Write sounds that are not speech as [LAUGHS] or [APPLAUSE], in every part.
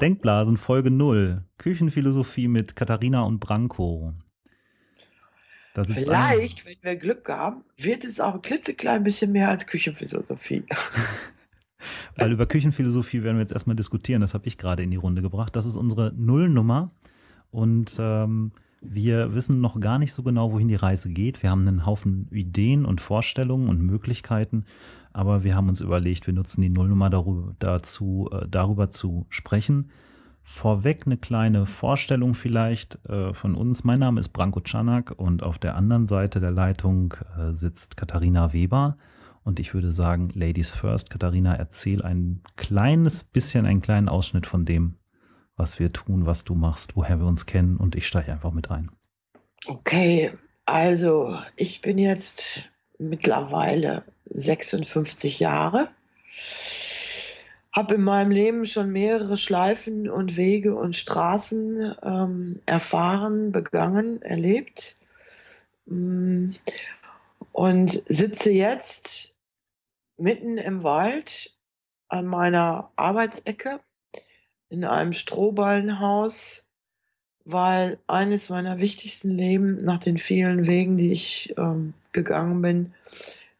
Denkblasen Folge 0. Küchenphilosophie mit Katharina und Branko. Vielleicht, wenn wir Glück haben, wird es auch ein klitzeklein bisschen mehr als Küchenphilosophie. [LAUGHS] Weil über Küchenphilosophie werden wir jetzt erstmal diskutieren. Das habe ich gerade in die Runde gebracht. Das ist unsere Nullnummer. Und ähm, wir wissen noch gar nicht so genau, wohin die Reise geht. Wir haben einen Haufen Ideen und Vorstellungen und Möglichkeiten. Aber wir haben uns überlegt, wir nutzen die Nullnummer darüber, dazu, äh, darüber zu sprechen Vorweg eine kleine Vorstellung vielleicht äh, von uns. Mein Name ist Branko Czanak und auf der anderen Seite der Leitung äh, sitzt Katharina Weber. Und ich würde sagen, Ladies First. Katharina, erzähl ein kleines bisschen, einen kleinen Ausschnitt von dem, was wir tun, was du machst, woher wir uns kennen. Und ich steige einfach mit ein. Okay, also ich bin jetzt mittlerweile 56 Jahre habe in meinem Leben schon mehrere Schleifen und Wege und Straßen ähm, erfahren, begangen, erlebt mm, und sitze jetzt mitten im Wald an meiner Arbeitsecke in einem Strohballenhaus, weil eines meiner wichtigsten Leben nach den vielen Wegen, die ich ähm, gegangen bin,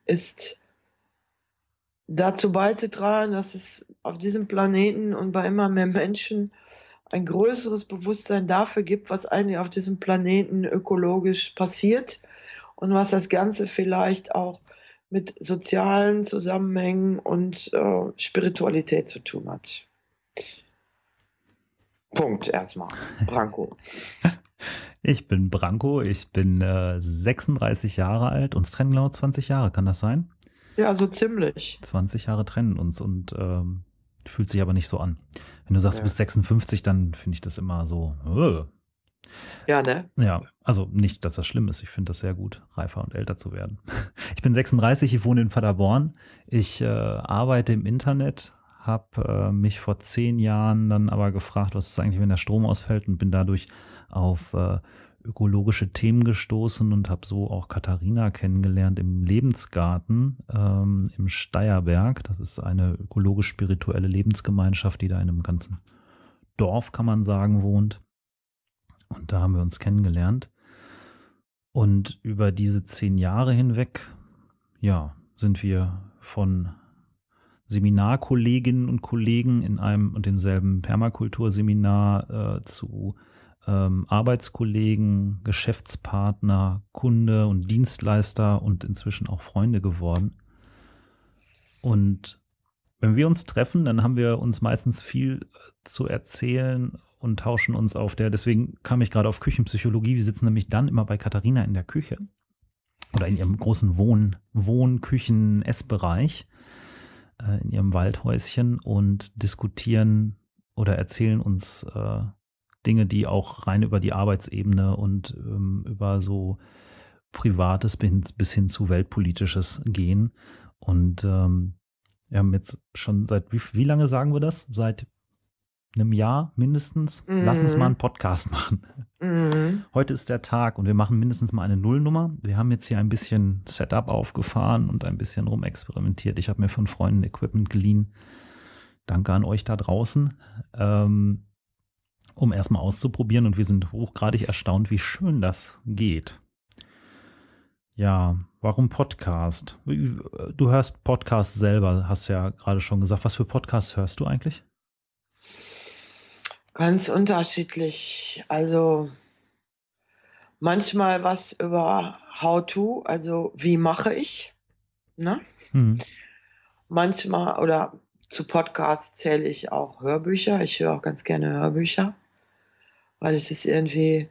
ist dazu beizutragen, dass es auf diesem Planeten und bei immer mehr Menschen ein größeres Bewusstsein dafür gibt, was eigentlich auf diesem Planeten ökologisch passiert und was das Ganze vielleicht auch mit sozialen Zusammenhängen und äh, Spiritualität zu tun hat. Punkt erstmal. Branko. [LAUGHS] Ich bin Branko, ich bin äh, 36 Jahre alt, uns trennen genau 20 Jahre, kann das sein? Ja, so ziemlich. 20 Jahre trennen uns und ähm, fühlt sich aber nicht so an. Wenn du sagst, ja. du bist 56, dann finde ich das immer so. Uh. Ja, ne? Ja, also nicht, dass das schlimm ist. Ich finde das sehr gut, reifer und älter zu werden. [LAUGHS] Ich bin 36, ich wohne in Paderborn. Ich äh, arbeite im Internet, habe äh, mich vor zehn Jahren dann aber gefragt, was ist eigentlich, wenn der Strom ausfällt und bin dadurch auf äh, ökologische Themen gestoßen und habe so auch Katharina kennengelernt im Lebensgarten ähm, im Steierberg. Das ist eine ökologisch-spirituelle Lebensgemeinschaft, die da in einem ganzen Dorf, kann man sagen, wohnt. Und da haben wir uns kennengelernt. Und über diese zehn Jahre hinweg, ja, sind wir von Seminarkolleginnen und Kollegen in einem und demselben Permakulturseminar äh, zu ähm, Arbeitskollegen, Geschäftspartner, Kunde und Dienstleister und inzwischen auch Freunde geworden. Und wenn wir uns treffen, dann haben wir uns meistens viel äh, zu erzählen und tauschen uns auf der, deswegen kam ich gerade auf Küchenpsychologie. Wir sitzen nämlich dann immer bei Katharina in der Küche oder in ihrem großen Wohn, Wohn, Küchen, Essbereich, äh, in ihrem Waldhäuschen und diskutieren oder erzählen uns äh, Dinge, die auch rein über die Arbeitsebene und ähm, über so Privates bis, bis hin zu Weltpolitisches gehen. Und ähm, wir haben jetzt schon seit, wie, wie lange sagen wir das? Seit einem Jahr mindestens. Mhm. Lass uns mal einen Podcast [LAUGHS] machen. Mhm. Heute ist der Tag und wir machen mindestens mal eine Nullnummer. Wir haben jetzt hier ein bisschen Setup aufgefahren und ein bisschen rumexperimentiert. Ich habe mir von Freunden Equipment geliehen. Danke an euch da draußen. Ähm, um erstmal auszuprobieren und wir sind hochgradig erstaunt, wie schön das geht. Ja, warum Podcast? Du hörst Podcast selber, hast ja gerade schon gesagt. Was für Podcasts hörst du eigentlich? Ganz unterschiedlich. Also manchmal was über How to, also wie mache ich. Ne? Mhm. Manchmal oder zu Podcasts zähle ich auch Hörbücher. Ich höre auch ganz gerne Hörbücher weil ich es irgendwie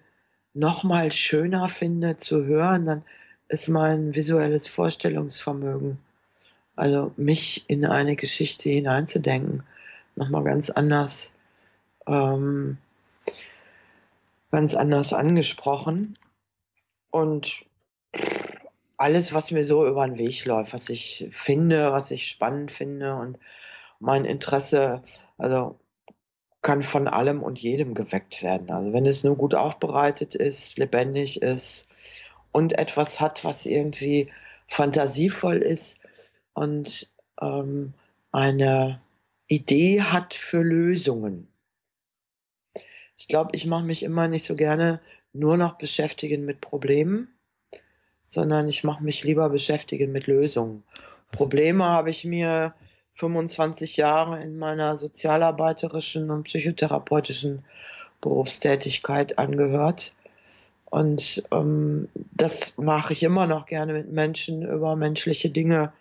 noch mal schöner finde zu hören, dann ist mein visuelles Vorstellungsvermögen, also mich in eine Geschichte hineinzudenken, noch mal ganz anders, ähm, ganz anders angesprochen. Und alles, was mir so über den Weg läuft, was ich finde, was ich spannend finde und mein Interesse, also kann von allem und jedem geweckt werden. Also wenn es nur gut aufbereitet ist, lebendig ist und etwas hat, was irgendwie fantasievoll ist und ähm, eine Idee hat für Lösungen. Ich glaube, ich mache mich immer nicht so gerne nur noch beschäftigen mit Problemen, sondern ich mache mich lieber beschäftigen mit Lösungen. Probleme habe ich mir 25 Jahre in meiner sozialarbeiterischen und psychotherapeutischen Berufstätigkeit angehört. Und ähm, das mache ich immer noch gerne mit Menschen über menschliche Dinge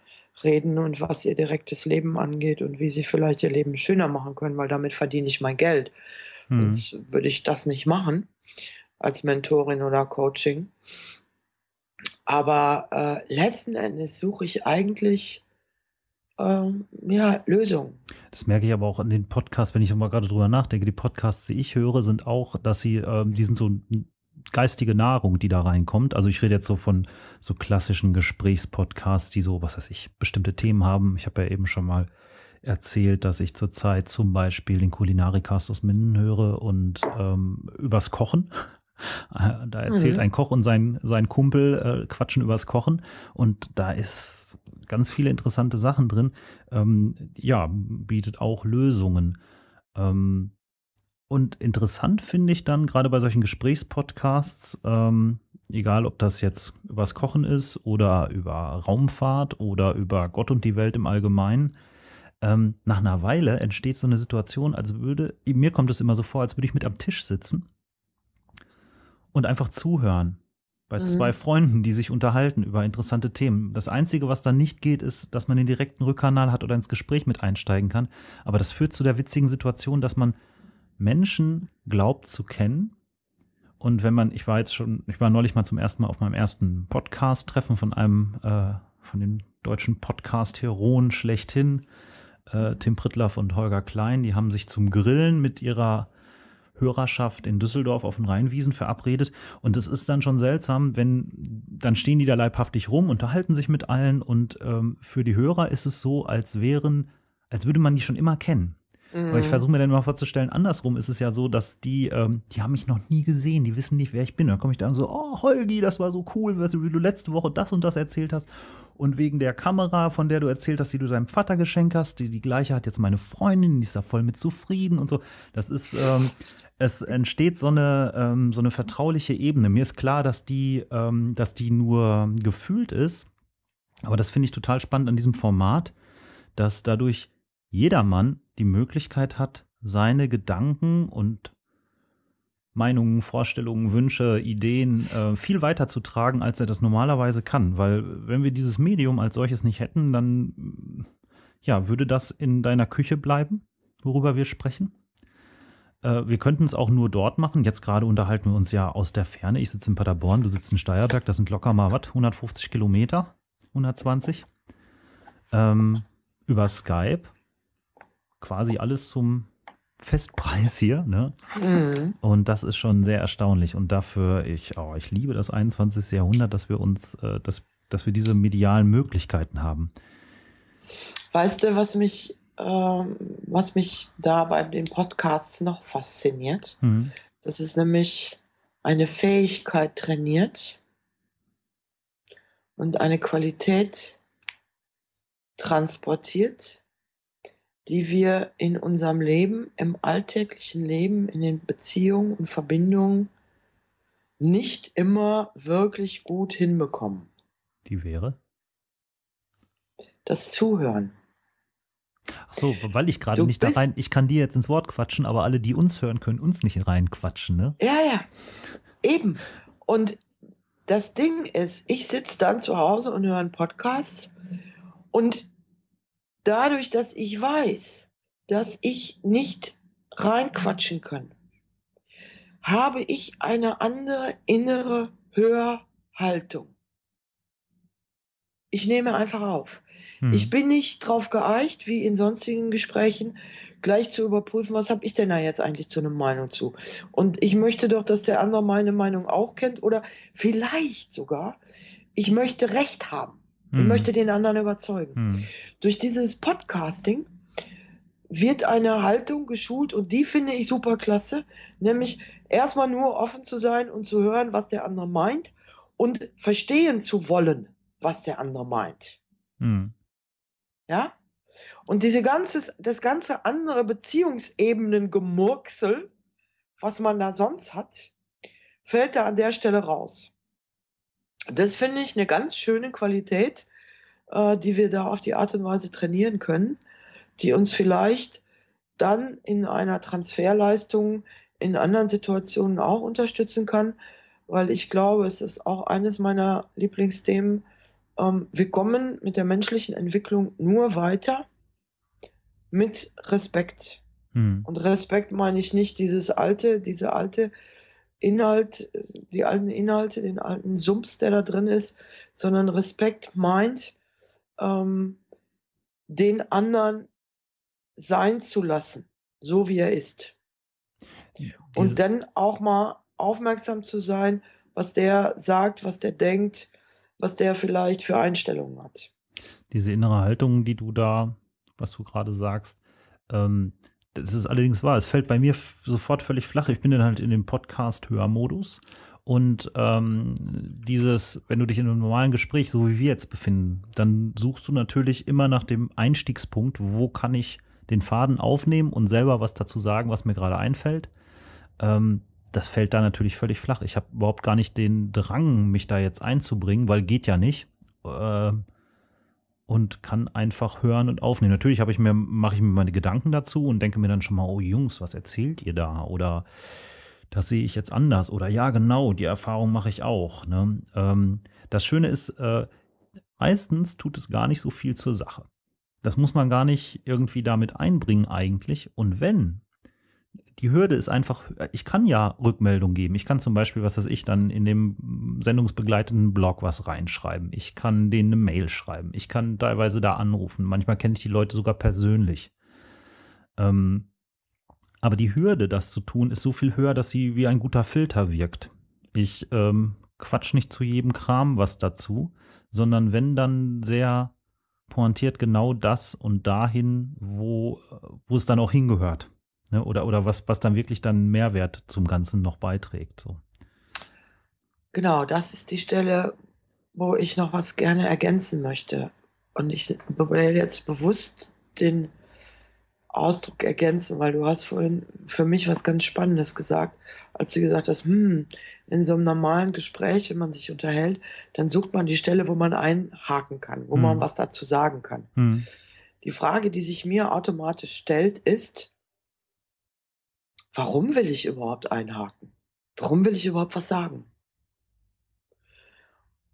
reden und was ihr direktes Leben angeht und wie sie vielleicht ihr Leben schöner machen können, weil damit verdiene ich mein Geld. Mhm. Sonst würde ich das nicht machen als Mentorin oder Coaching. Aber äh, letzten Endes suche ich eigentlich ähm, ja, Lösungen. Das merke ich aber auch an den Podcasts, wenn ich mal gerade drüber nachdenke. Die Podcasts, die ich höre, sind auch, dass sie, ähm, die sind so geistige Nahrung, die da reinkommt. Also ich rede jetzt so von so klassischen Gesprächspodcasts, die so, was weiß ich, bestimmte Themen haben. Ich habe ja eben schon mal erzählt, dass ich zurzeit zum Beispiel den Kulinarikast aus Minden höre und ähm, übers Kochen. [LAUGHS] Da erzählt mhm. ein Koch und sein, sein Kumpel äh, quatschen übers Kochen und da ist ganz viele interessante Sachen drin. Ähm, ja, bietet auch Lösungen. Ähm, und interessant finde ich dann gerade bei solchen Gesprächspodcasts, ähm, egal ob das jetzt übers Kochen ist oder über Raumfahrt oder über Gott und die Welt im Allgemeinen, ähm, nach einer Weile entsteht so eine Situation, als würde, mir kommt es immer so vor, als würde ich mit am Tisch sitzen und einfach zuhören. Bei mhm. zwei Freunden, die sich unterhalten über interessante Themen. Das Einzige, was dann nicht geht, ist, dass man den direkten Rückkanal hat oder ins Gespräch mit einsteigen kann. Aber das führt zu der witzigen Situation, dass man Menschen glaubt zu kennen. Und wenn man, ich war jetzt schon, ich war neulich mal zum ersten Mal auf meinem ersten Podcast-Treffen von einem, äh, von den deutschen Podcast-Heroen schlechthin, äh, Tim Prittlaff und Holger Klein, die haben sich zum Grillen mit ihrer Hörerschaft in Düsseldorf auf den Rheinwiesen verabredet. Und es ist dann schon seltsam, wenn, dann stehen die da leibhaftig rum, unterhalten sich mit allen und ähm, für die Hörer ist es so, als wären, als würde man die schon immer kennen. Mhm. Aber ich mhm. versuche mir dann immer vorzustellen, andersrum ist es ja so, dass die, ähm, die haben mich noch nie gesehen, die wissen nicht, wer ich bin. Dann komme ich da und so, oh Holgi, das war so cool, wie du letzte Woche das und das erzählt hast. Und wegen der Kamera, von der du erzählt hast, die du deinem Vater geschenkt hast, die, die gleiche hat jetzt meine Freundin, die ist da voll mit zufrieden und so. Das ist, ähm, es entsteht so eine, ähm, so eine vertrauliche Ebene. Mir ist klar, dass die, ähm, dass die nur gefühlt ist. Aber das finde ich total spannend an diesem Format, dass dadurch jedermann die Möglichkeit hat, seine Gedanken und Meinungen, Vorstellungen, Wünsche, Ideen äh, viel weiter zu tragen, als er das normalerweise kann. Weil wenn wir dieses Medium als solches nicht hätten, dann ja, würde das in deiner Küche bleiben, worüber wir sprechen. Äh, wir könnten es auch nur dort machen. Jetzt gerade unterhalten wir uns ja aus der Ferne. Ich sitze in Paderborn, du sitzt in Steierberg. Das sind locker mal was, 150 Kilometer, 120. Ähm, über Skype quasi alles zum Festpreis hier, ne? Mhm. Und das ist schon sehr erstaunlich. Und dafür, ich, oh, ich liebe das 21. Jahrhundert, dass wir uns, äh, dass, dass wir diese medialen Möglichkeiten haben. Weißt du, was mich, äh, was mich da bei den Podcasts noch fasziniert? Mhm. Das ist nämlich eine Fähigkeit trainiert und eine Qualität transportiert, die wir in unserem Leben, im alltäglichen Leben, in den Beziehungen und Verbindungen nicht immer wirklich gut hinbekommen. Die wäre? Das Zuhören. Ach so, weil ich gerade nicht da rein, ich kann dir jetzt ins Wort quatschen, aber alle, die uns hören, können uns nicht reinquatschen, ne? Ja, ja, eben. Und das Ding ist, ich sitze dann zu Hause und höre einen Podcast und dadurch, dass ich weiß, dass ich nicht reinquatschen kann, habe ich eine andere innere Hörhaltung. Ich nehme einfach auf. Hm. Ich bin nicht drauf geeicht, wie in sonstigen Gesprächen, gleich zu überprüfen, was habe ich denn da jetzt eigentlich zu einer Meinung zu. Und ich möchte doch, dass der andere meine Meinung auch kennt oder vielleicht sogar, ich möchte Recht haben. Ich hm. möchte den anderen überzeugen. Hm. Durch dieses Podcasting wird eine Haltung geschult und die finde ich super klasse, nämlich erstmal nur offen zu sein und zu hören, was der andere meint und verstehen zu wollen, was der andere meint. Hm. Ja? Und diese ganze, das ganze andere Beziehungsebenen-Gemurksel was man da sonst hat, fällt da an der Stelle raus. Das finde ich eine ganz schöne Qualität, äh, die wir da auf die Art und Weise trainieren können, die uns vielleicht dann in einer Transferleistung in anderen Situationen auch unterstützen kann, weil ich glaube, es ist auch eines meiner Lieblingsthemen. Ähm, wir kommen mit der menschlichen Entwicklung nur weiter mit Respekt. Hm. Und Respekt meine ich nicht dieses alte, diese alte Inhalt, die alten Inhalte, den alten Sumps, der da drin ist, sondern Respekt meint, ähm, den anderen sein zu lassen, so wie er ist. Und dann auch mal aufmerksam zu sein, was der sagt, was der denkt, was der vielleicht für Einstellungen hat. Diese innere Haltung, die du da, was du gerade sagst, ähm, das ist allerdings wahr. Es fällt bei mir sofort völlig flach. Ich bin dann halt in dem Podcast-Hörmodus. Und ähm, dieses, wenn du dich in einem normalen Gespräch, so wie wir jetzt befinden, dann suchst du natürlich immer nach dem Einstiegspunkt, wo kann ich den Faden aufnehmen und selber was dazu sagen, was mir gerade einfällt. Ähm, das fällt da natürlich völlig flach. Ich habe überhaupt gar nicht den Drang, mich da jetzt einzubringen, weil geht ja nicht. Äh, und kann einfach hören und aufnehmen. Natürlich habe ich mir, mache ich mir meine Gedanken dazu und denke mir dann schon mal, oh Jungs, was erzählt ihr da? Oder das sehe ich jetzt anders. Oder ja, genau, die Erfahrung mache ich auch. Ne? Ähm, das Schöne ist, äh, meistens tut es gar nicht so viel zur Sache. Das muss man gar nicht irgendwie damit einbringen eigentlich. Und wenn, die Hürde ist einfach, ich kann ja Rückmeldung geben. Ich kann zum Beispiel, was weiß ich, dann in dem sendungsbegleitenden Blog was reinschreiben. Ich kann denen eine Mail schreiben. Ich kann teilweise da anrufen. Manchmal kenne ich die Leute sogar persönlich. Ähm, aber die Hürde, das zu tun, ist so viel höher, dass sie wie ein guter Filter wirkt. Ich ähm, quatsch nicht zu jedem Kram was dazu, sondern wenn dann sehr pointiert genau das und dahin, wo, wo es dann auch hingehört. Ne? Oder, oder was, was dann wirklich dann Mehrwert zum Ganzen noch beiträgt. So. Genau, das ist die Stelle, wo ich noch was gerne ergänzen möchte. Und ich will jetzt bewusst den Ausdruck ergänzen, weil du hast vorhin für mich was ganz Spannendes gesagt, als du gesagt hast, hm, in so einem normalen Gespräch, wenn man sich unterhält, dann sucht man die Stelle, wo man einhaken kann, wo hm. man was dazu sagen kann. Hm. Die Frage, die sich mir automatisch stellt, ist, warum will ich überhaupt einhaken? Warum will ich überhaupt was sagen?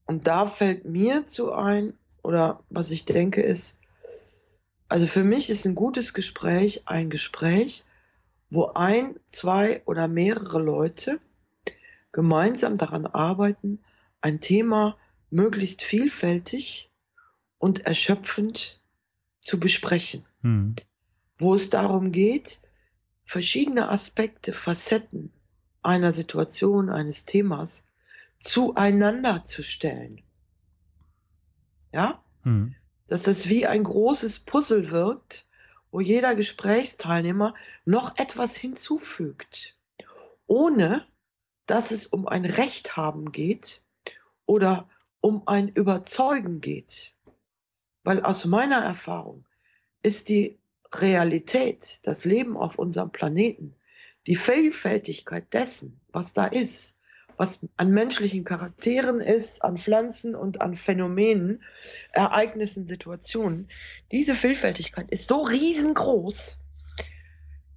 Und da fällt mir zu ein, oder was ich denke, ist, also für mich ist ein gutes Gespräch ein Gespräch, wo ein, zwei oder mehrere Leute gemeinsam daran arbeiten, ein Thema möglichst vielfältig und erschöpfend zu besprechen. Hm. Wo es darum geht, verschiedene Aspekte, Facetten einer Situation, eines Themas zueinander zu stellen. Ja? Hm dass das wie ein großes Puzzle wirkt, wo jeder Gesprächsteilnehmer noch etwas hinzufügt, ohne dass es um ein Recht haben geht oder um ein Überzeugen geht. Weil aus meiner Erfahrung ist die Realität, das Leben auf unserem Planeten, die Vielfältigkeit dessen, was da ist, was an menschlichen Charakteren ist, an Pflanzen und an Phänomenen, Ereignissen, Situationen. Diese Vielfältigkeit ist so riesengroß,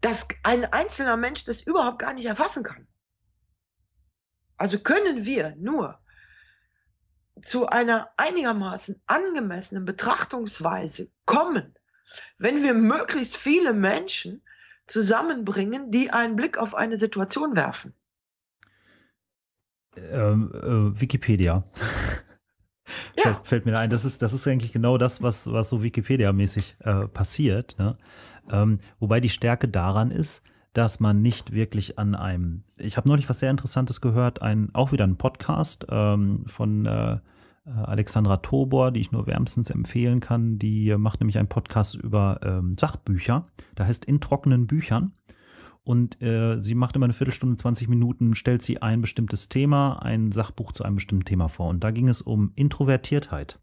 dass ein einzelner Mensch das überhaupt gar nicht erfassen kann. Also können wir nur zu einer einigermaßen angemessenen Betrachtungsweise kommen, wenn wir möglichst viele Menschen zusammenbringen, die einen Blick auf eine Situation werfen. Ähm, äh, Wikipedia. [LAUGHS] Ja. Fällt, fällt, mir da ein. Das ist, das ist eigentlich genau das, was, was so Wikipedia-mäßig äh, passiert. Ne? Ähm, wobei die Stärke daran ist, dass man nicht wirklich an einem. Ich habe neulich was sehr Interessantes gehört, ein, auch wieder ein Podcast ähm, von äh Alexandra Tobor, die ich nur wärmstens empfehlen kann. Die macht nämlich einen Podcast über ähm, Sachbücher. Da heißt In trockenen Büchern. Und äh, sie macht immer eine Viertelstunde, 20 Minuten, stellt sie ein bestimmtes Thema, ein Sachbuch zu einem bestimmten Thema vor. Und da ging es um Introvertiertheit.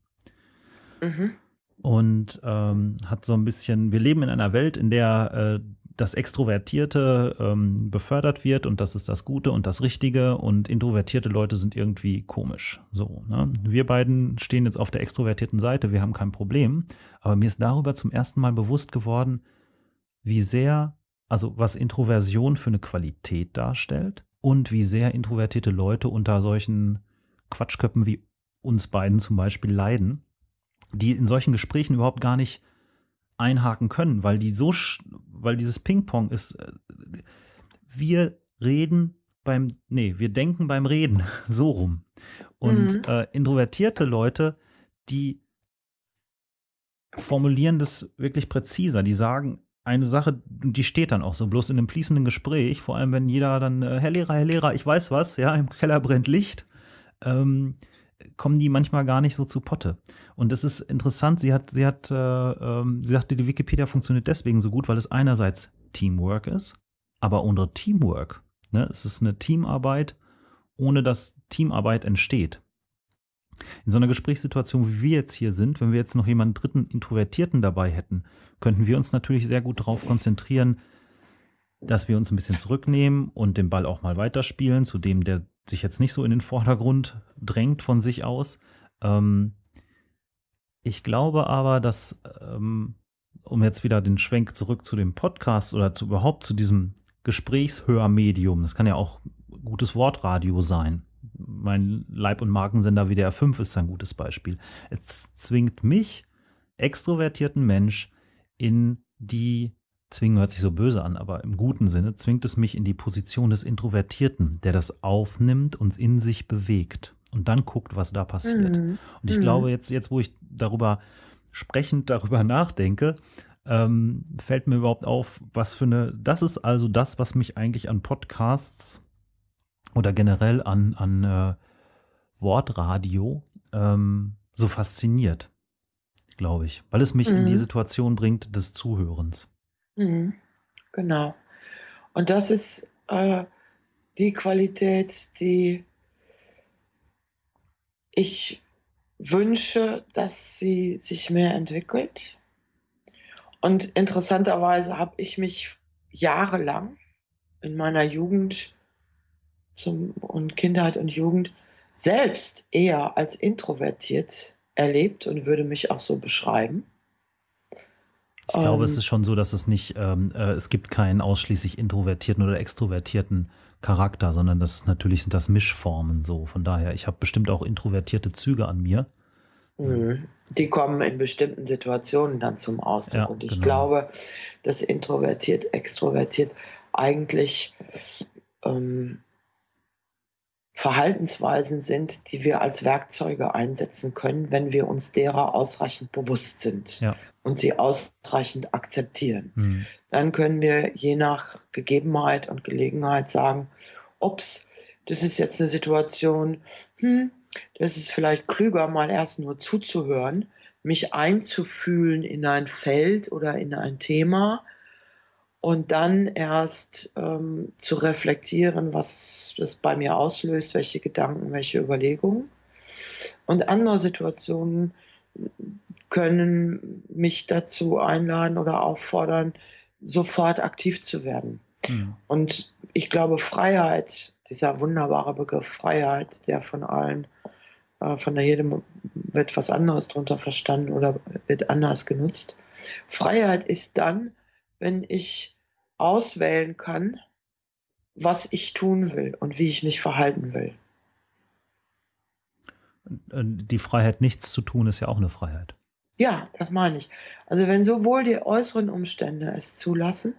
Mhm. Und ähm, hat so ein bisschen, wir leben in einer Welt, in der äh, das Extrovertierte ähm, befördert wird und das ist das Gute und das Richtige und introvertierte Leute sind irgendwie komisch. So, ne? Wir beiden stehen jetzt auf der extrovertierten Seite, wir haben kein Problem, aber mir ist darüber zum ersten Mal bewusst geworden, wie sehr, also was Introversion für eine Qualität darstellt und wie sehr introvertierte Leute unter solchen Quatschköppen wie uns beiden zum Beispiel leiden, die in solchen Gesprächen überhaupt gar nicht einhaken können, weil die so, weil dieses Ping-Pong ist, äh, wir reden beim, nee, wir denken beim Reden, [LAUGHS] so rum. Und mhm. äh, introvertierte Leute, die formulieren das wirklich präziser, die sagen eine Sache, die steht dann auch so, bloß in einem fließenden Gespräch, vor allem wenn jeder dann, äh, Herr Lehrer, Herr Lehrer, ich weiß was, ja, im Keller brennt Licht, ähm, kommen die manchmal gar nicht so zu Potte. Und das ist interessant, sie hat, sie hat, äh, ähm, sie sagte, die Wikipedia funktioniert deswegen so gut, weil es einerseits Teamwork ist, aber unter Teamwork, ne, es ist eine Teamarbeit, ohne dass Teamarbeit entsteht. In so einer Gesprächssituation, wie wir jetzt hier sind, wenn wir jetzt noch jemanden dritten Introvertierten dabei hätten, könnten wir uns natürlich sehr gut darauf konzentrieren, dass wir uns ein bisschen zurücknehmen und den Ball auch mal weiterspielen, zu dem, der sich jetzt nicht so in den Vordergrund drängt von sich aus. Ähm, ich glaube aber, dass, ähm, um jetzt wieder den Schwenk zurück zu dem Podcast oder zu überhaupt zu diesem Gesprächshörmedium, das kann ja auch gutes Wortradio sein. Mein Leib- und Markensender WDR 5 ist ein gutes Beispiel. Es zwingt mich, extrovertierten Mensch, in die Zwingen hört sich so böse an, aber im guten Sinne zwingt es mich in die Position des Introvertierten, der das aufnimmt und in sich bewegt und dann guckt, was da passiert. Mhm. Und ich mhm. glaube, jetzt, jetzt, wo ich darüber sprechend darüber [LAUGHS] nachdenke, ähm, fällt mir überhaupt auf, was für eine, das ist also das, was mich eigentlich an Podcasts oder generell an, an äh, Wortradio ähm, so fasziniert, glaube ich, weil es mich mhm. in die mhm. Situation bringt des Zuhörens. Mhm. Genau. Und das ist äh, die Qualität, die ich wünsche, dass sie sich mehr entwickelt. Und interessanterweise habe ich mich jahrelang in meiner Jugend zum, und Kindheit und Jugend selbst eher als introvertiert erlebt und würde mich auch so beschreiben. Ich glaube, um, es ähm. ist schon so, dass es nicht, ähm, äh, es gibt keinen ausschließlich introvertierten oder extrovertierten Charakter, sondern das ist natürlich sind das Mischformen so. Von daher, ich habe bestimmt auch introvertierte Züge an mir. Mhm. Die kommen in bestimmten Situationen dann zum Ausdruck. Ja, und ich genau. glaube, dass introvertiert, extrovertiert eigentlich ähm, Verhaltensweisen sind, die wir als Werkzeuge einsetzen können, wenn wir uns derer ausreichend bewusst sind ja. und sie ausreichend akzeptieren. Mhm. Dann können wir je nach Gegebenheit und Gelegenheit sagen, ups, das ist jetzt eine Situation, hm, das ist vielleicht klüger, mal erst nur zuzuhören, mich einzufühlen in ein Feld oder in ein Thema und dann erst ähm, zu reflektieren, was das bei mir auslöst, welche Gedanken, welche Überlegungen. Und andere Situationen können mich dazu einladen oder auffordern, sofort aktiv zu werden. Mhm. Und ich glaube, Freiheit, dieser wunderbare Begriff Freiheit, der von allen, äh, von jedem wird was anderes darunter verstanden oder wird anders genutzt. Freiheit ist dann, wenn ich auswählen kann, was ich tun will und wie ich mich verhalten will. Die Freiheit, nichts zu tun, ist ja auch eine Freiheit. Ja, das meine ich. Also wenn sowohl die äußeren Umstände es zulassen,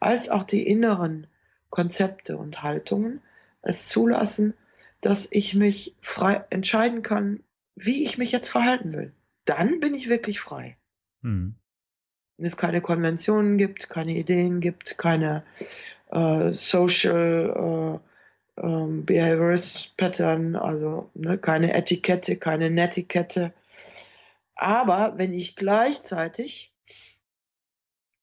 als auch die inneren Konzepte und Haltungen es zulassen, dass ich mich frei entscheiden kann, wie ich mich jetzt verhalten will. Dann bin ich wirklich frei. Hm wenn es keine Konventionen gibt, keine Ideen gibt, keine äh, Social äh, ähm, Behaviorist Pattern, also ne, keine Etikette, keine Netiquette. Aber wenn ich gleichzeitig,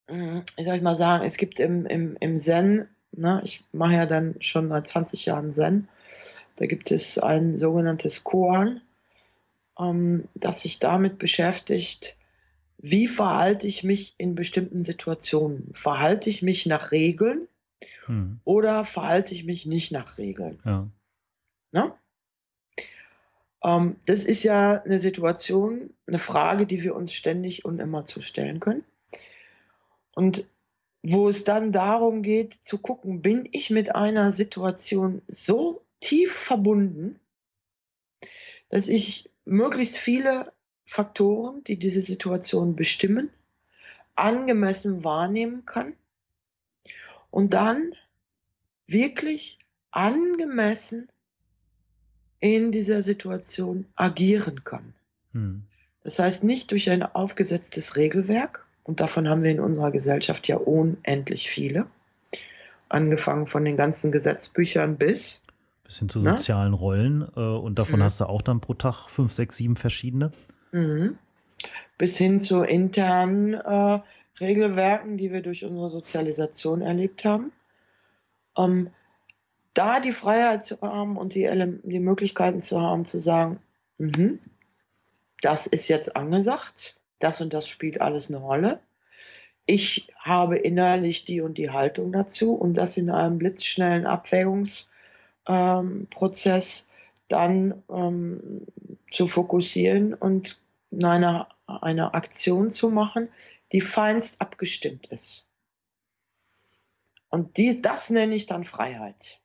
hm, ich soll ich mal sagen, es gibt im, im, im Zen, ne, ich mache ja dann schon seit 20 Jahren Zen, da gibt es ein sogenanntes Koan, ähm, das sich damit beschäftigt, wie verhalte ich mich in bestimmten Situationen? Verhalte ich mich nach Regeln Mhm. oder verhalte ich mich nicht nach Regeln? Ja. Ne? Ähm, das ist ja eine Situation, eine Frage, die wir uns ständig und immer zu stellen können. Und wo es dann darum geht zu gucken, bin ich mit einer Situation so tief verbunden, dass ich möglichst viele Faktoren, die diese Situation bestimmen, angemessen wahrnehmen kann und dann wirklich angemessen in dieser Situation agieren kann. Mhm. Das heißt nicht durch ein aufgesetztes Regelwerk, und davon haben wir in unserer Gesellschaft ja unendlich viele, angefangen von den ganzen Gesetzbüchern bis, Bis hin zu ne? sozialen Rollen. Äh, und davon Mhm. hast du auch dann pro Tag fünf, sechs, sieben verschiedene. Mhm. bis hin zu internen äh, Regelwerken, die wir durch unsere Sozialisation erlebt haben. Ähm, da die Freiheit zu haben und die, die Möglichkeiten zu haben, zu sagen, mhm, das ist jetzt angesagt, das und das spielt alles eine Rolle. Ich habe innerlich die und die Haltung dazu und das in einem blitzschnellen Abwägungsprozess ähm, dann ähm, zu fokussieren und eine, eine Aktion zu machen, die feinst abgestimmt ist. Und die, das nenne ich dann Freiheit.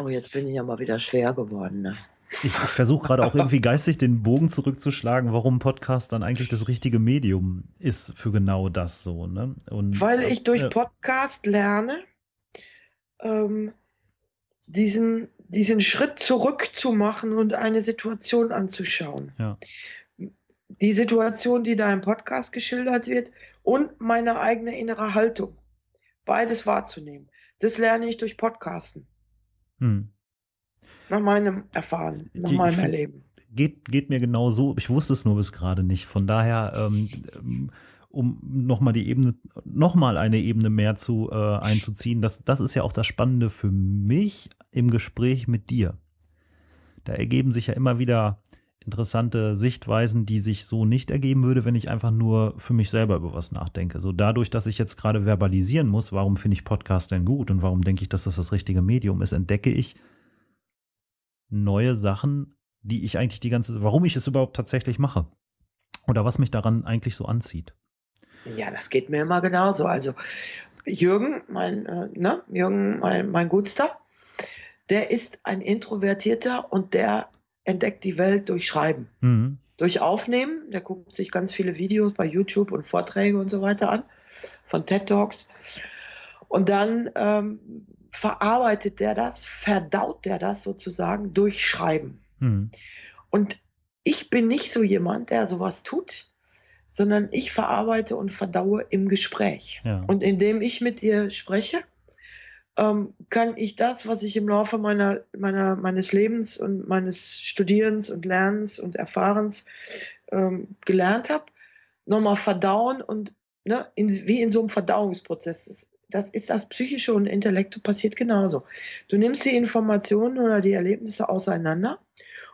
Oh, jetzt bin ich ja mal wieder schwer geworden. Ne? Ich, versuche gerade auch irgendwie geistig den Bogen zurückzuschlagen, warum Podcast dann eigentlich das richtige Medium ist für genau das so. Ne? Und, Weil ich durch äh, Podcast lerne, ähm, diesen, diesen Schritt zurück zu machen und eine Situation anzuschauen. Ja. Die Situation, die da im Podcast geschildert wird und meine eigene innere Haltung. Beides wahrzunehmen. Das lerne ich durch Podcasten. Hm. Nach meinem Erfahren, nach Ich- meinem Erleben. Geht, geht mir genau so. Ich wusste es nur bis gerade nicht. Von daher, ähm, ähm, um nochmal die Ebene, nochmal eine Ebene mehr zu äh, einzuziehen, das, das ist ja auch das Spannende für mich im Gespräch mit dir. Da ergeben sich ja immer wieder interessante Sichtweisen, die sich so nicht ergeben würde, wenn ich einfach nur für mich selber über was nachdenke. So dadurch, dass ich jetzt gerade verbalisieren muss, warum finde ich Podcast denn gut und warum denke ich, dass das das richtige Medium ist, entdecke ich neue Sachen, die ich eigentlich die ganze, warum ich es überhaupt tatsächlich mache. Oder was mich daran eigentlich so anzieht. Ja, das geht mir immer genauso. Also Jürgen, mein, äh, ne, Jürgen, mein, mein Gutster, der ist ein Introvertierter und der entdeckt die Welt durch Schreiben. Mhm. Durch Aufnehmen, der guckt sich ganz viele Videos bei YouTube und Vorträge und so weiter an, von TED Talks. Und dann ähm, verarbeitet der das, verdaut der das sozusagen durch Schreiben. Mhm. Und ich bin nicht so jemand, der sowas tut, sondern ich verarbeite und verdaue im Gespräch. Ja. Und indem ich mit dir spreche, ähm, kann ich das, was ich im Laufe meiner, meiner, meines Lebens und meines Studierens und Lernens und Erfahrens ähm, gelernt habe, nochmal verdauen und ne, in, wie in so einem Verdauungsprozess. Das, das ist das Psychische und Intellekte passiert genauso. Du nimmst die Informationen oder die Erlebnisse auseinander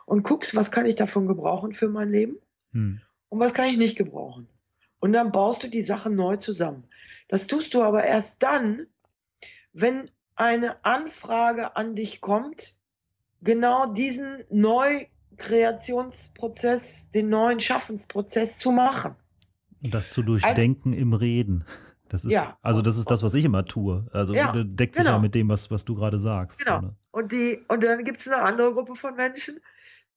und guckst, was kann ich davon gebrauchen für mein Leben Mhm. Und was kann ich nicht gebrauchen. Und dann baust du die Sachen neu zusammen. Das tust du aber erst dann, wenn eine Anfrage an dich kommt, genau diesen Neukreationsprozess, den neuen Schaffensprozess zu machen. Und das zu durchdenken im Reden. Das ist, Ja. also das ist das, was ich immer tue. Also Ja, deckt sich ja genau. mit dem, was, was du gerade sagst. Genau. So, ne? Und, die, und dann gibt es eine andere Gruppe von Menschen,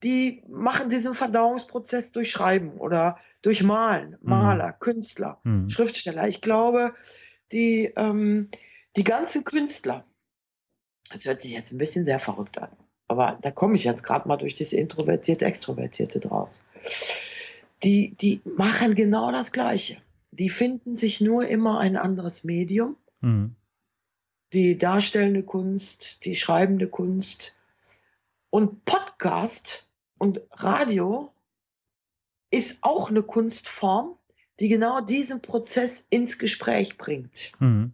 die machen diesen Verdauungsprozess durch Schreiben oder durch Malen, Maler, Künstler. Mhm. Schriftsteller. Ich glaube, die, ähm, die ganzen Künstler, das hört sich jetzt ein bisschen sehr verrückt an, aber da komme ich jetzt gerade mal durch das Introvertierte, Extrovertierte draus. Die, die machen genau das Gleiche. Die finden sich nur immer ein anderes Medium. Mhm. Die darstellende Kunst, die schreibende Kunst. Und Podcast und Radio ist auch eine Kunstform, die genau diesen Prozess ins Gespräch bringt. Mhm.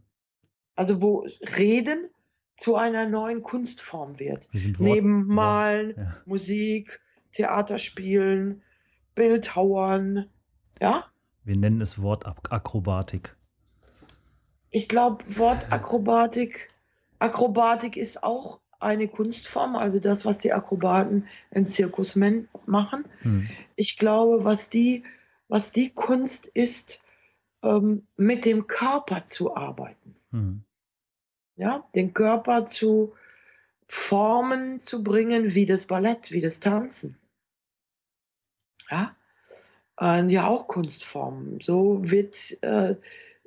Also wo Reden zu einer neuen Kunstform wird. Wir Neben Malen, Ja. Musik, Theaterspielen, Bildhauern, ja? Wir nennen es Wortakrobatik. Ich glaube, Wortakrobatik Akrobatik ist auch eine Kunstform, also das, was die Akrobaten im Zirkus machen. Hm. Ich glaube, was die, was die Kunst ist, ähm, mit dem Körper zu arbeiten. Hm. Ja, den Körper zu Formen zu bringen, wie das Ballett, wie das Tanzen. Ja, äh, ja auch Kunstformen. So wird, äh,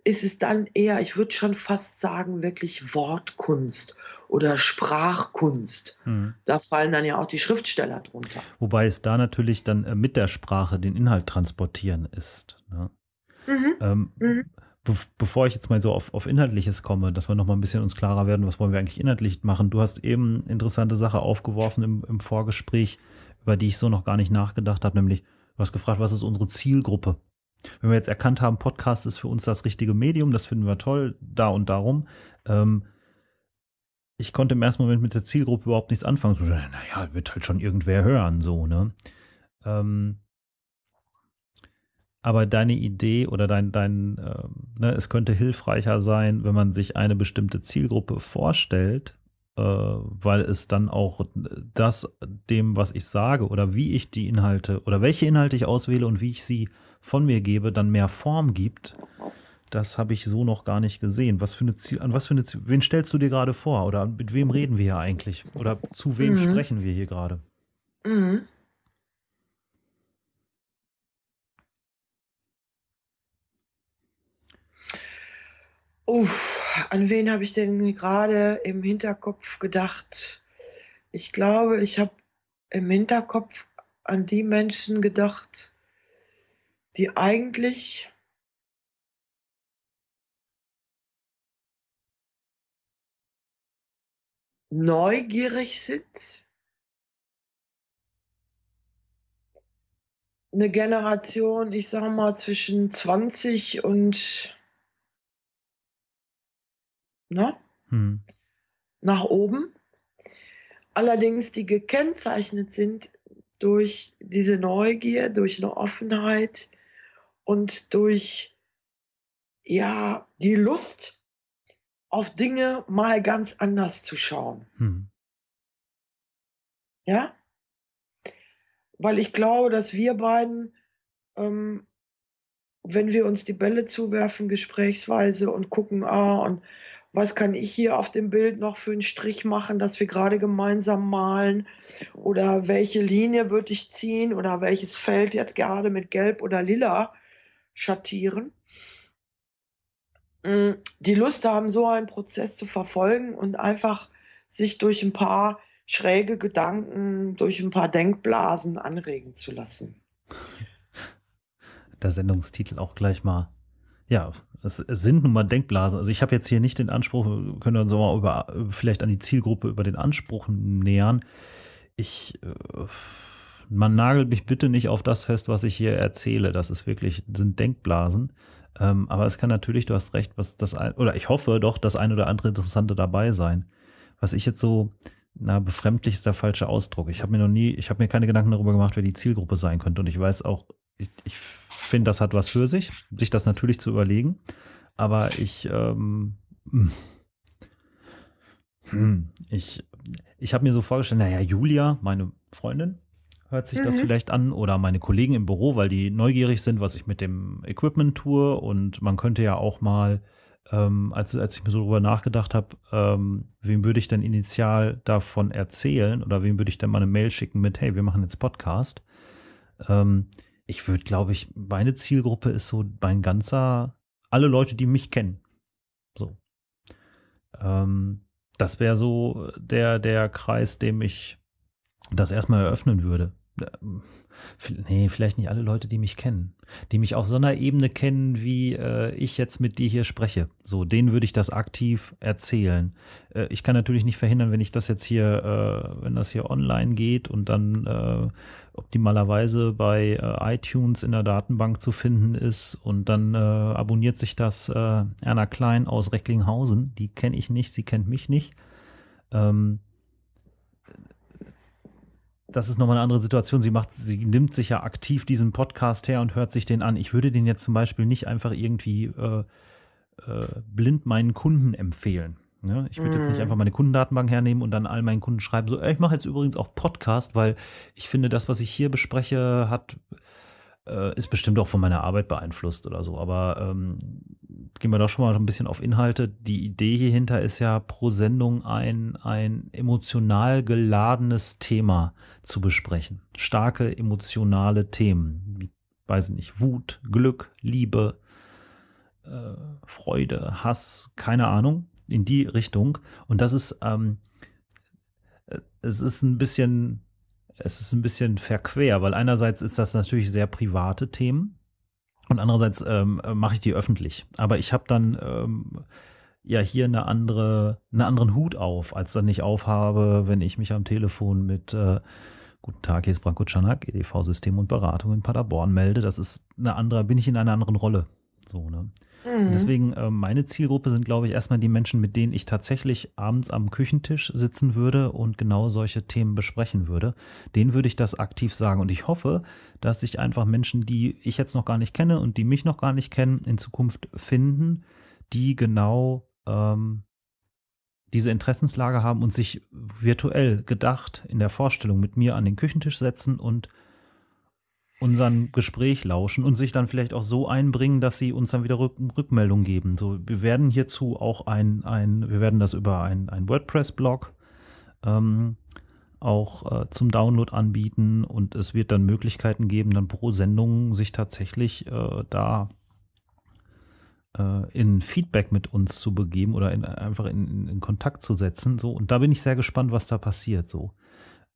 ist es dann eher, ich würde schon fast sagen, wirklich Wortkunst oder Sprachkunst. Hm. Da fallen dann ja auch die Schriftsteller drunter. Wobei es da natürlich dann äh, mit der Sprache den Inhalt transportieren ist. Ne? Mhm. Ähm, Mhm. be bevor ich jetzt mal so auf, auf Inhaltliches komme, dass wir noch mal ein bisschen uns klarer werden, was wollen wir eigentlich inhaltlich machen. Du hast eben interessante Sache aufgeworfen im, im Vorgespräch, über die ich so noch gar nicht nachgedacht habe, nämlich du hast gefragt, was ist unsere Zielgruppe? Wenn wir jetzt erkannt haben, Podcast ist für uns das richtige Medium, das finden wir toll, da und darum. Ähm, ich konnte im ersten Moment mit der Zielgruppe überhaupt nichts anfangen. So, naja, wird halt schon irgendwer hören, so, ne? Ähm, aber deine Idee oder dein, dein ähm, ne, es könnte hilfreicher sein, wenn man sich eine bestimmte Zielgruppe vorstellt, äh, weil es dann auch das dem, was ich sage oder wie ich die Inhalte oder welche Inhalte ich auswähle und wie ich sie von mir gebe, dann mehr Form gibt. Das habe ich so noch gar nicht gesehen. Was für eine Ziel, an was für eine Ziel, wen stellst du dir gerade vor? Oder mit wem reden wir hier eigentlich? Oder zu wem Mhm. sprechen wir hier gerade? Mhm. Uff, an wen habe ich denn gerade im Hinterkopf gedacht? Ich glaube, ich habe im Hinterkopf an die Menschen gedacht, die eigentlich neugierig sind. Eine Generation, ich sage mal, zwischen 20 und ne, Hm. nach oben. Allerdings, die gekennzeichnet sind durch diese Neugier, durch eine Offenheit und durch, ja, die Lust, auf Dinge mal ganz anders zu schauen. Hm. Ja? Weil ich glaube, dass wir beiden, ähm, wenn wir uns die Bälle zuwerfen, gesprächsweise und gucken, ah, und was kann ich hier auf dem Bild noch für einen Strich machen, dass wir gerade gemeinsam malen? Oder welche Linie würde ich ziehen? Oder welches Feld jetzt gerade mit Gelb oder Lila schattieren? Mm, Die Lust haben, so einen Prozess zu verfolgen und einfach sich durch ein paar schräge Gedanken, durch ein paar Denkblasen anregen zu lassen. Der Sendungstitel auch gleich mal. Ja, es, sind nun mal Denkblasen. Also ich habe jetzt hier nicht den Anspruch, wir können uns mal über, vielleicht an die Zielgruppe über den Anspruch nähern. Ich, äh, man nagelt mich bitte nicht auf das fest, was ich hier erzähle. Das ist wirklich, sind Denkblasen. Ähm, aber es kann natürlich, du hast recht, was das ein, oder ich hoffe doch, das ein oder andere Interessante dabei sein. Was ich jetzt so, na, befremdlich ist der falsche Ausdruck. Ich habe mir noch nie, ich habe mir keine Gedanken darüber gemacht, wer die Zielgruppe sein könnte. Und ich weiß auch, ich, ich finde, das hat was für sich, sich das natürlich zu überlegen. Aber ich, ähm, hm, ich, ich habe mir so vorgestellt, naja, Julia, meine Freundin, hört sich das Mhm. vielleicht an oder meine Kollegen im Büro, weil die neugierig sind, was ich mit dem Equipment tue. Und man könnte ja auch mal, ähm, als, als ich mir so drüber nachgedacht habe, ähm, wem würde ich denn initial davon erzählen oder wem würde ich denn mal eine Mail schicken mit, hey, wir machen jetzt Podcast. Ähm, ich würde, glaube ich, meine Zielgruppe ist so mein ganzer, alle Leute, die mich kennen. So. Ähm, das wäre so der, der Kreis, dem ich das erstmal eröffnen würde. Nee, vielleicht nicht alle Leute, die mich kennen. Die mich auf so einer Ebene kennen, wie äh, ich jetzt mit dir hier spreche. So, denen würde ich das aktiv erzählen. Äh, ich kann natürlich nicht verhindern, wenn ich das jetzt hier, äh, wenn das hier online geht und dann äh, optimalerweise bei äh, iTunes in der Datenbank zu finden ist und dann äh, abonniert sich das Erna Klein aus Recklinghausen. Die kenne ich nicht, sie kennt mich nicht. Ähm, das ist nochmal eine andere Situation. Sie macht, sie nimmt sich ja aktiv diesen Podcast her und hört sich den an. Ich würde den jetzt zum Beispiel nicht einfach irgendwie äh, äh, blind meinen Kunden empfehlen. Ja, ich würde mm. jetzt nicht mhm. einfach meine Kundendatenbank hernehmen und dann all meinen Kunden schreiben, so, ey, ich mache jetzt übrigens auch Podcast, weil ich finde, das, was ich hier bespreche, hat, äh, ist bestimmt auch von meiner Arbeit beeinflusst oder so. Aber ähm, gehen wir doch schon mal ein bisschen auf Inhalte. Die Idee hierhinter ist ja pro Sendung ein, ein emotional geladenes Thema zu besprechen. Starke emotionale Themen, wie, weiß ich nicht, Wut, Glück, Liebe, äh, Freude, Hass, keine Ahnung, in die Richtung. Und das ist, ähm, äh, es ist ein bisschen, es ist ein bisschen verquer, weil einerseits ist das natürlich sehr private Themen und andererseits ähm, mache ich die öffentlich. Aber ich habe dann ähm, ja hier eine andere, einen anderen Hut auf, als dann ich aufhabe, wenn ich mich am Telefon mit äh, Guten Tag, hier ist Branko Czanak, EDV-System und Beratung in Paderborn melde. Das ist eine andere, bin ich in einer anderen Rolle. So, ne? Mhm. Deswegen, äh, meine Zielgruppe sind, glaube ich, erstmal die Menschen, mit denen ich tatsächlich abends am Küchentisch sitzen würde und genau solche Themen besprechen würde. Denen würde ich das aktiv sagen. Und ich hoffe, dass sich einfach Menschen, die ich jetzt noch gar nicht kenne und die mich noch gar nicht kennen, in Zukunft finden, die genau ähm, diese Interessenslage haben und sich virtuell gedacht in der Vorstellung mit mir an den Küchentisch setzen und unseren Gespräch lauschen und sich dann vielleicht auch so einbringen, dass sie uns dann wieder Rück Rückmeldung geben. So, wir werden hierzu auch ein, ein wir werden das über ein, ein WordPress-Blog ähm, auch äh, zum Download anbieten und es wird dann Möglichkeiten geben, dann pro Sendung sich tatsächlich äh, da äh, in Feedback mit uns zu begeben oder in, einfach in, in, Kontakt zu setzen. So, und da bin ich sehr gespannt, was da passiert. So.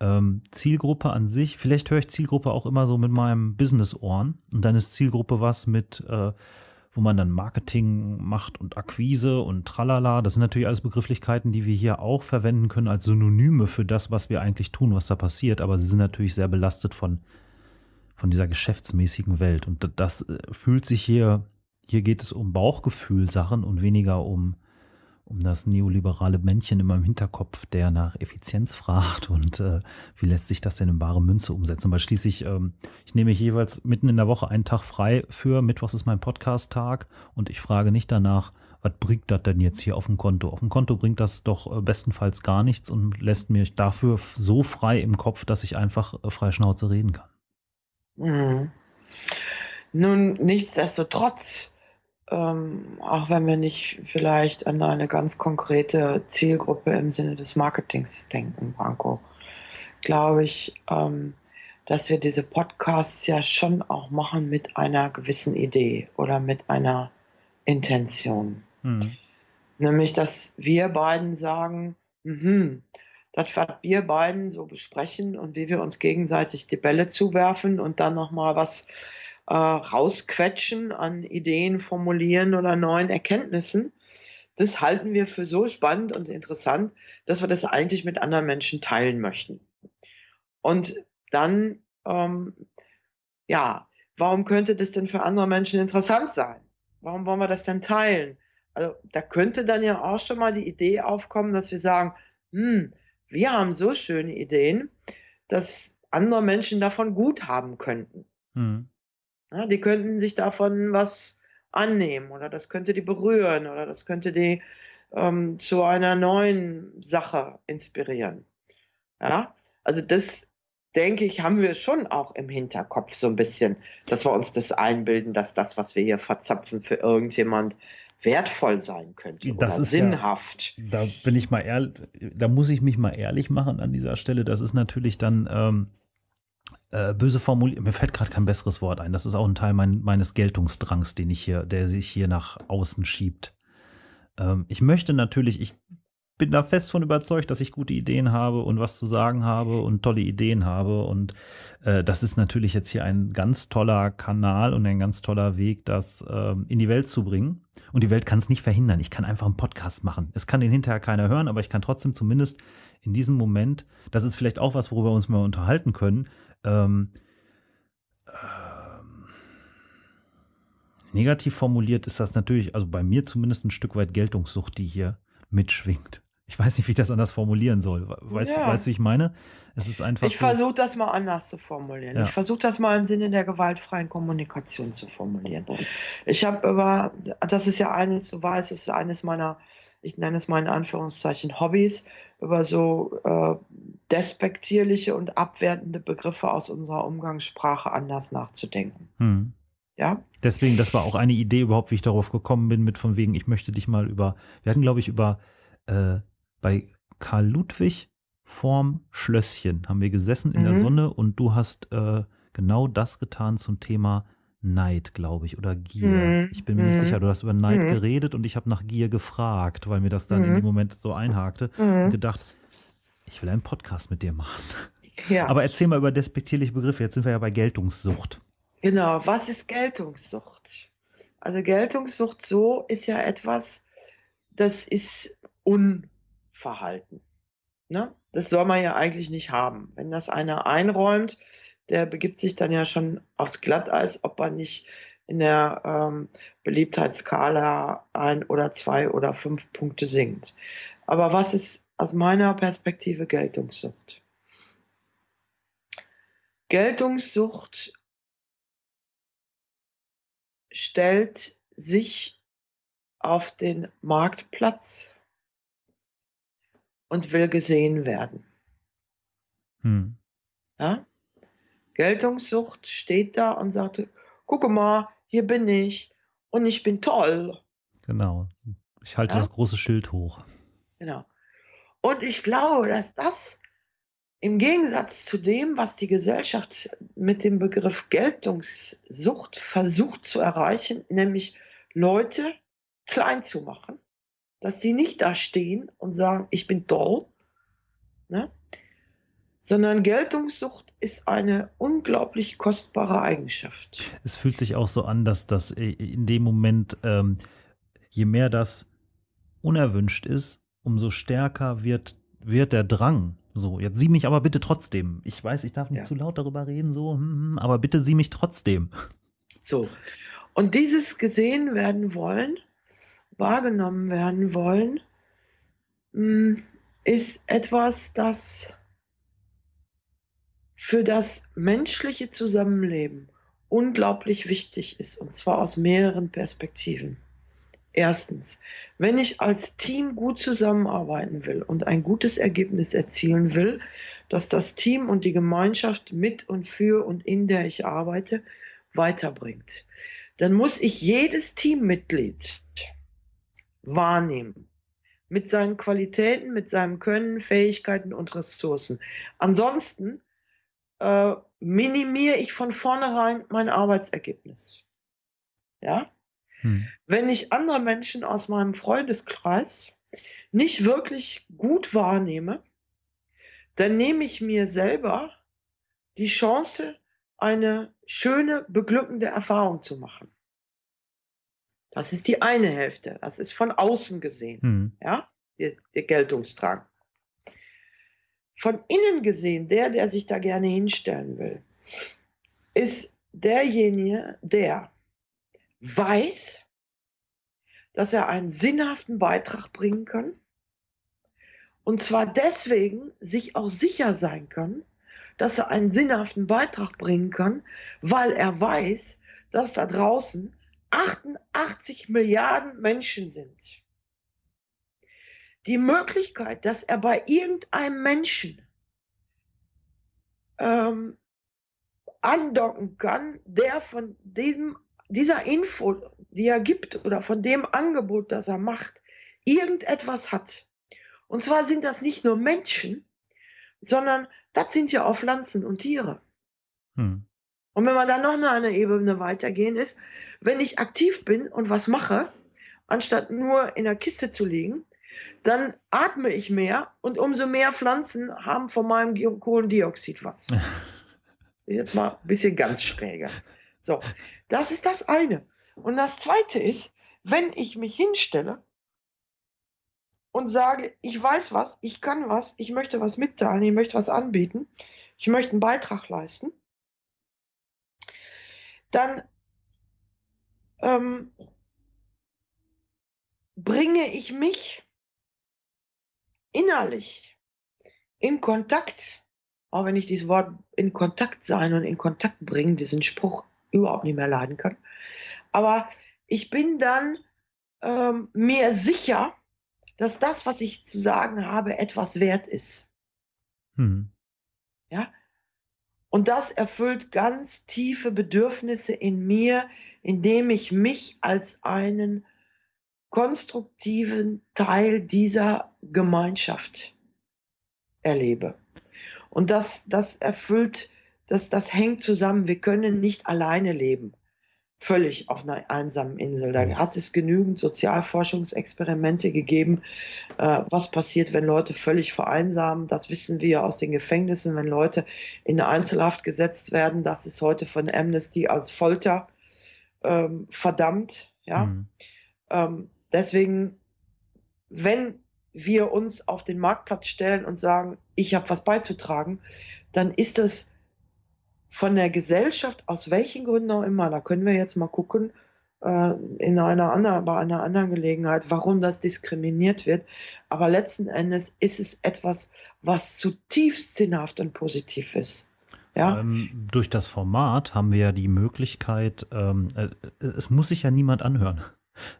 Ähm, Zielgruppe an sich, vielleicht höre ich Zielgruppe auch immer so mit meinem Business-Ohren. Und dann ist Zielgruppe was mit, äh, wo man dann Marketing macht und Akquise und tralala. Das sind natürlich alles Begrifflichkeiten, die wir hier auch verwenden können als Synonyme für das, was wir eigentlich tun, was da passiert, aber sie sind natürlich sehr belastet von, von dieser geschäftsmäßigen Welt. Und das äh, fühlt sich hier, hier geht es um Bauchgefühl-Sachen und weniger um um das neoliberale Männchen in meinem Hinterkopf, der nach Effizienz fragt und äh, wie lässt sich das denn in bare Münze umsetzen. Weil schließlich, ähm, ich nehme jeweils mitten in der Woche einen Tag frei für, Mittwochs ist mein Podcast-Tag und ich frage nicht danach, was bringt das denn jetzt hier auf dem Konto? Auf dem Konto bringt das doch äh, bestenfalls gar nichts und lässt mich dafür so frei im Kopf, dass ich einfach äh, frei Schnauze reden kann. Mhm. Nun, nichtsdestotrotz ähm, auch wenn wir nicht vielleicht an eine ganz konkrete Zielgruppe im Sinne des Marketings denken, Branko, glaube ich, ähm, dass wir diese Podcasts ja schon auch machen mit einer gewissen Idee oder mit einer Intention. Mhm. Nämlich, dass wir beiden sagen, mhm, das, was wir beiden so besprechen und wie wir uns gegenseitig die Bälle zuwerfen und dann nochmal was äh, rausquetschen an Ideen, Formulieren oder neuen Erkenntnissen. Das halten wir für so spannend und interessant, dass wir das eigentlich mit anderen Menschen teilen möchten. Und dann, ähm, ja, warum könnte das denn für andere Menschen interessant sein? Warum wollen wir das denn teilen? Also da könnte dann ja auch schon mal die Idee aufkommen, dass wir sagen, hm, wir haben so schöne Ideen, dass andere Menschen davon gut haben könnten. Hm. Ja, die könnten sich davon was annehmen oder das könnte die berühren oder das könnte die ähm, zu einer neuen Sache inspirieren. Ja, also das denke ich, haben wir schon auch im Hinterkopf so ein bisschen, dass wir uns das einbilden, dass das, was wir hier verzapfen, für irgendjemand wertvoll sein könnte das oder sinnhaft. Ja, da bin ich mal ehrlich, da muss ich mich mal ehrlich machen an dieser Stelle. Das ist natürlich dann ähm, äh, böse formuliert, mir fällt gerade kein besseres Wort ein. Das ist auch ein Teil mein, meines Geltungsdrangs, den ich hier, der sich hier nach außen schiebt. Ähm, ich möchte natürlich, ich bin da fest von überzeugt, dass ich gute Ideen habe und was zu sagen habe und tolle Ideen habe. Und äh, das ist natürlich jetzt hier ein ganz toller Kanal und ein ganz toller Weg, das äh, in die Welt zu bringen. Und die Welt kann es nicht verhindern. Ich kann einfach einen Podcast machen. Es kann den hinterher keiner hören, aber ich kann trotzdem zumindest in diesem Moment, das ist vielleicht auch was, worüber wir uns mal unterhalten können, ähm, ähm, negativ formuliert ist das natürlich, also bei mir zumindest ein Stück weit Geltungssucht, die hier mitschwingt. Ich weiß nicht, wie ich das anders formulieren soll. Weißt, Ja. weißt du, wie ich meine? Es ist einfach Ich so. versuche das mal anders zu formulieren. Ja. Ich versuche das mal im Sinne der gewaltfreien Kommunikation zu formulieren. Ich habe über, das ist ja eines, du weißt, es ist eines meiner, ich nenne es mal in Anführungszeichen Hobbys, über so äh, despektierliche und abwertende Begriffe aus unserer Umgangssprache anders nachzudenken. Hm. Ja? Deswegen, das war auch eine Idee überhaupt, wie ich darauf gekommen bin, mit von wegen, ich möchte dich mal über, wir hatten, glaube ich, über, äh, bei Karl Ludwig vorm Schlösschen haben wir gesessen in der Mhm. Sonne und du hast äh, genau das getan zum Thema Neid, glaube ich, oder Gier. Mhm. Ich bin mir nicht Mhm. sicher, du hast über Neid Mhm. geredet und ich habe nach Gier gefragt, weil mir das dann in Mhm. dem Moment so einhakte und gedacht, ich will einen Podcast mit dir machen. Ja. Aber erzähl mal über despektierliche Begriffe. Jetzt sind wir ja bei Geltungssucht. Genau, was ist Geltungssucht? Also Geltungssucht so ist ja etwas, das ist Unverhalten. Ne? Das soll man ja eigentlich nicht haben. Wenn das einer einräumt, der begibt sich dann ja schon aufs Glatteis, ob er nicht in der ähm, Beliebtheitsskala ein oder zwei oder fünf Punkte sinkt. Aber was ist aus meiner Perspektive Geltungssucht? Geltungssucht stellt sich auf den Marktplatz und will gesehen werden. Hm. Ja? Geltungssucht steht da und sagt, gucke mal, hier bin ich und ich bin toll. Genau. Ich halte Ja? das große Schild hoch. Genau. Und ich glaube, dass das im Gegensatz zu dem, was die Gesellschaft mit dem Begriff Geltungssucht versucht zu erreichen, nämlich Leute klein zu machen, dass sie nicht da stehen und sagen, ich bin toll, ne? sondern Geltungssucht ist eine unglaublich kostbare Eigenschaft. Es fühlt sich auch so an, dass das äh, in dem Moment, ähm, je mehr das unerwünscht ist, umso stärker wird, wird der Drang. So, jetzt sieh mich aber bitte trotzdem. Ich weiß, ich darf nicht Ja. zu laut darüber reden, so, hm, hm, aber bitte sieh mich trotzdem. So. Und dieses gesehen werden wollen, wahrgenommen werden wollen, ist etwas, das für das menschliche Zusammenleben unglaublich wichtig ist, und zwar aus mehreren Perspektiven. Erstens, wenn ich als Team gut zusammenarbeiten will und ein gutes Ergebnis erzielen will, dass das Team und die Gemeinschaft mit und für und in der ich arbeite weiterbringt, dann muss ich jedes Teammitglied wahrnehmen. Mit seinen Qualitäten, mit seinem Können, Fähigkeiten und Ressourcen. Ansonsten äh, minimiere ich von vornherein mein Arbeitsergebnis. Ja? Hm. Wenn ich andere Menschen aus meinem Freundeskreis nicht wirklich gut wahrnehme, dann nehme ich mir selber die Chance, eine schöne, beglückende Erfahrung zu machen. Das ist die eine Hälfte. Das ist von außen gesehen, Hm. ja, der, der Geltungsdrang. Von innen gesehen, der, der sich da gerne hinstellen will, ist derjenige, der weiß, dass er einen sinnhaften Beitrag bringen kann. Und zwar deswegen sich auch sicher sein kann, dass er einen sinnhaften Beitrag bringen kann, weil er weiß, dass da draußen 88 Milliarden Menschen sind. Die Möglichkeit, dass er bei irgendeinem Menschen ähm, andocken kann, der von diesem, dieser Info, die er gibt oder von dem Angebot, das er macht, irgendetwas hat. Und zwar sind das nicht nur Menschen, sondern das sind ja auch Pflanzen und Tiere. Hm. Und wenn wir dann noch mal eine Ebene weitergehen, ist, wenn ich aktiv bin und was mache, anstatt nur in der Kiste zu liegen, dann atme ich mehr und umso mehr Pflanzen haben von meinem Kohlendioxid was. [LAUGHS] Ist jetzt mal ein bisschen ganz schräger. So, das ist das eine. Und das zweite ist, wenn ich mich hinstelle und sage, ich weiß was, ich kann was, ich möchte was mitteilen, ich möchte was anbieten, ich möchte einen Beitrag leisten, dann ähm, bringe ich mich innerlich in Kontakt, auch wenn ich dieses Wort in Kontakt sein und in Kontakt bringen, diesen Spruch überhaupt nicht mehr leiden kann. Aber ich bin dann ähm, mir sicher, dass das, was ich zu sagen habe, etwas wert ist. Hm. Ja? Und das erfüllt ganz tiefe Bedürfnisse in mir, indem ich mich als einen konstruktiven Teil dieser Gemeinschaft erlebe. Und das, das erfüllt, das, das hängt zusammen. Wir können nicht alleine leben völlig auf einer einsamen Insel. Da hat es genügend Sozialforschungsexperimente gegeben, äh, was passiert, wenn Leute völlig vereinsamen. Das wissen wir aus den Gefängnissen, wenn Leute in Einzelhaft gesetzt werden. Das ist heute von Amnesty als Folter ähm, verdammt. Ja? Mhm. Ähm, deswegen, wenn wir uns auf den Marktplatz stellen und sagen, ich habe was beizutragen, dann ist das von der Gesellschaft, aus welchen Gründen auch immer, da können wir jetzt mal gucken, äh, in einer anderen, bei einer anderen Gelegenheit, warum das diskriminiert wird. Aber letzten Endes ist es etwas, was zutiefst sinnhaft und positiv ist. Ja? Ähm, durch das Format haben wir ja die Möglichkeit, ähm, äh, es muss sich ja niemand anhören.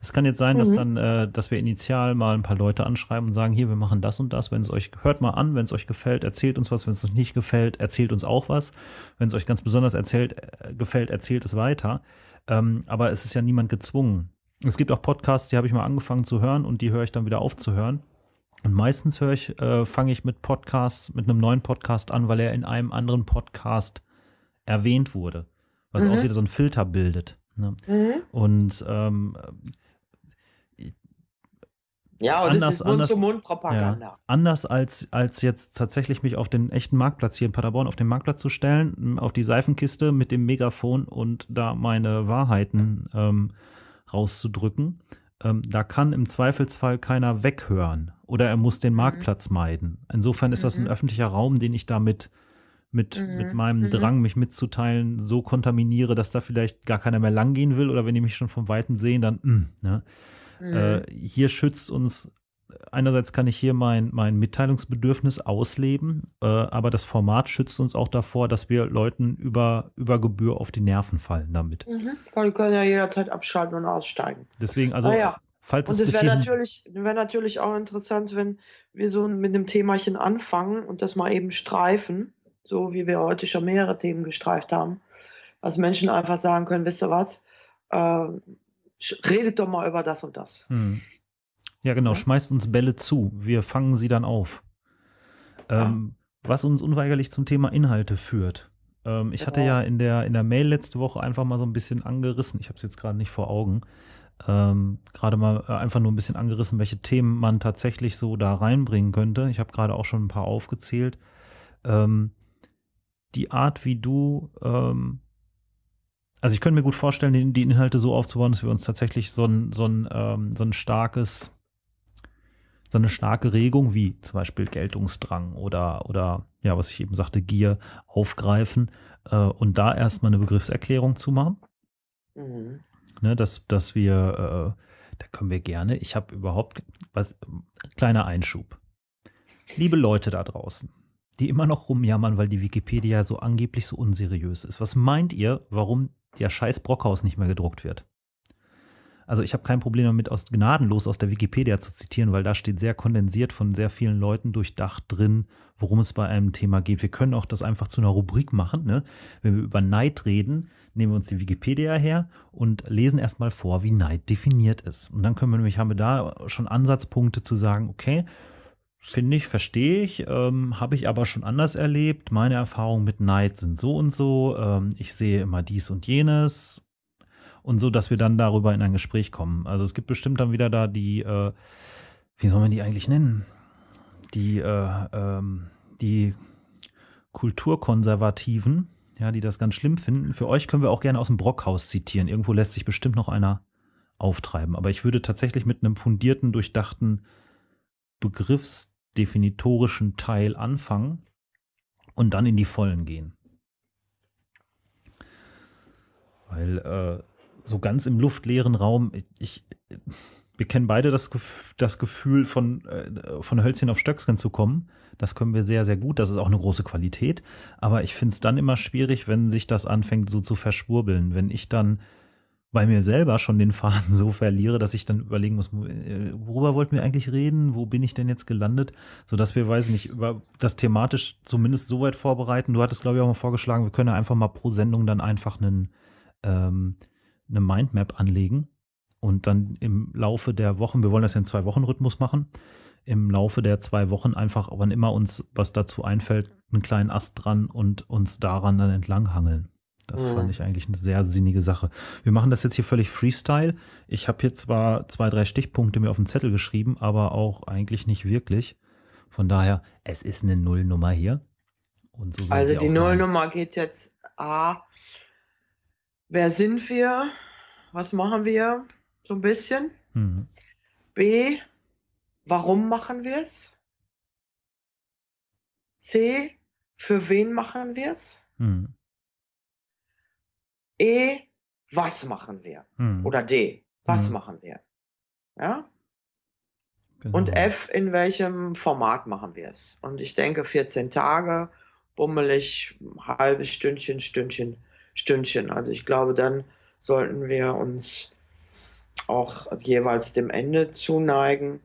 Es kann jetzt sein, dass mhm. dann, äh, dass wir initial mal ein paar Leute anschreiben und sagen, hier, wir machen das und das. Wenn es euch, hört mal an, wenn es euch gefällt, erzählt uns was. Wenn es euch nicht gefällt, erzählt uns auch was. Wenn es euch ganz besonders erzählt, äh, gefällt, erzählt es weiter. Ähm, aber es ist ja niemand gezwungen. Es gibt auch Podcasts, die habe ich mal angefangen zu hören und die höre ich dann wieder auf zu hören. Und meistens höre ich, äh, fange ich mit Podcasts, mit einem neuen Podcast an, weil er in einem anderen Podcast erwähnt wurde. Was mhm. auch wieder so ein Filter bildet. Ne? Mhm. Und ähm, ja, und anders, ist Mund-zu-Mund-Propaganda. Ja, anders als, als jetzt tatsächlich mich auf den echten Marktplatz hier in Paderborn auf den Marktplatz zu stellen, auf die Seifenkiste mit dem Megafon und da meine Wahrheiten ähm, rauszudrücken. Ähm, da kann im Zweifelsfall keiner weghören oder er muss den mhm. Marktplatz mhm. meiden. Insofern ist das ein mhm. öffentlicher Raum, den ich damit mit, mhm. mit meinem mhm. Drang, mich mitzuteilen, so kontaminiere, dass da vielleicht gar keiner mehr langgehen will oder wenn die mich schon vom Weiten sehen, dann, mh, hm, ne? mhm. äh, hier schützt uns, einerseits kann ich hier mein, mein Mitteilungsbedürfnis ausleben, äh, aber das Format schützt uns auch davor, dass wir Leuten über, über Gebühr auf die Nerven fallen damit. Mhm. Weil die können ja jederzeit abschalten und aussteigen. Deswegen, also, ja. Falls und es wäre natürlich, wär natürlich auch interessant, wenn wir so mit einem Themachen anfangen und das mal eben streifen so wie wir heute schon mehrere Themen gestreift haben, dass Menschen einfach sagen können, wisst ihr was, äh, redet doch mal über das und das. Hm. Ja, genau, ja? schmeißt uns Bälle zu, wir fangen sie dann auf. Ähm, ja. Was uns unweigerlich zum Thema Inhalte führt. Ähm, ich genau. hatte ja in der, in der Mail letzte Woche einfach mal so ein bisschen angerissen, ich habe es jetzt gerade nicht vor Augen, ähm, gerade mal äh, einfach nur ein bisschen angerissen, welche Themen man tatsächlich so da reinbringen könnte. Ich habe gerade auch schon ein paar aufgezählt. Ähm, die Art, wie du, ähm, also ich könnte mir gut vorstellen, die, Inhalte so aufzubauen, dass wir uns tatsächlich so ein, so ein, ähm, so ein starkes, so eine starke Regung wie zum Beispiel Geltungsdrang oder, oder ja, was ich eben sagte, Gier aufgreifen äh, und da erstmal eine Begriffserklärung zu machen. Mhm. Ne, dass, dass wir, äh, da können wir gerne, ich habe überhaupt, was, kleiner Einschub. Liebe Leute da draußen, die immer noch rumjammern, weil die Wikipedia so angeblich so unseriös ist. Was meint ihr, warum der scheiß Brockhaus nicht mehr gedruckt wird? Also ich habe kein Problem damit, aus gnadenlos aus der Wikipedia zu zitieren, weil da steht sehr kondensiert von sehr vielen Leuten durchdacht drin, worum es bei einem Thema geht. Wir können auch das einfach zu einer Rubrik machen. Ne? Wenn wir über Neid reden, nehmen wir uns die Wikipedia her und lesen erstmal vor, wie Neid definiert ist. Und dann können wir nämlich, haben wir da schon Ansatzpunkte zu sagen, okay, Finde ich, verstehe ich, ähm, habe ich aber schon anders erlebt. Meine Erfahrungen mit Neid sind so und so. Ähm, ich sehe immer dies und jenes. Und so, dass wir dann darüber in ein Gespräch kommen. Also es gibt bestimmt dann wieder da die, äh, wie soll man die eigentlich nennen? Die, äh, ähm, die Kulturkonservativen, ja, die das ganz schlimm finden. Für euch können wir auch gerne aus dem Brockhaus zitieren. Irgendwo lässt sich bestimmt noch einer auftreiben. Aber ich würde tatsächlich mit einem fundierten, durchdachten Begriffs definitorischen Teil anfangen und dann in die Vollen gehen. Weil äh, so ganz im luftleeren Raum, ich, wir kennen beide das, das Gefühl, von, äh, von Hölzchen auf Stöcksken zu kommen. Das können wir sehr, sehr gut. Das ist auch eine große Qualität. Aber ich finde es dann immer schwierig, wenn sich das anfängt so zu verschwurbeln. Wenn ich dann bei mir selber schon den Faden so verliere, dass ich dann überlegen muss, äh, worüber wollten wir eigentlich reden? Wo bin ich denn jetzt gelandet? Sodass wir, weiß nicht, über das thematisch zumindest so weit vorbereiten. Du hattest, glaube ich, auch mal vorgeschlagen, wir können einfach mal pro Sendung dann einfach einen, ähm, eine Mindmap anlegen und dann im Laufe der Wochen, wir wollen das ja in zwei Wochen Rhythmus machen, im Laufe der zwei Wochen einfach, wann immer uns was dazu einfällt, einen kleinen Ast dran und uns daran dann entlang hangeln. Das mhm. fand ich eigentlich eine sehr sinnige Sache. Wir machen das jetzt hier völlig Freestyle. Ich habe hier zwar zwei, drei Stichpunkte mir auf den Zettel geschrieben, aber auch eigentlich nicht wirklich. Von daher, es ist eine Nullnummer hier. So also die Nullnummer geht jetzt A. Wer sind wir? Was machen wir? so ein bisschen. Mhm. B, warum machen wir es? C, für wen machen wir es? Mhm. E, was machen wir? Mhm. Oder D, was mhm. machen wir? Ja? Genau. Und F, in welchem Format machen wir es? Und ich denke 14 Tage, bummelig, halbes Stündchen, Stündchen, Stündchen. Also ich glaube, dann sollten wir uns auch jeweils dem Ende zuneigen.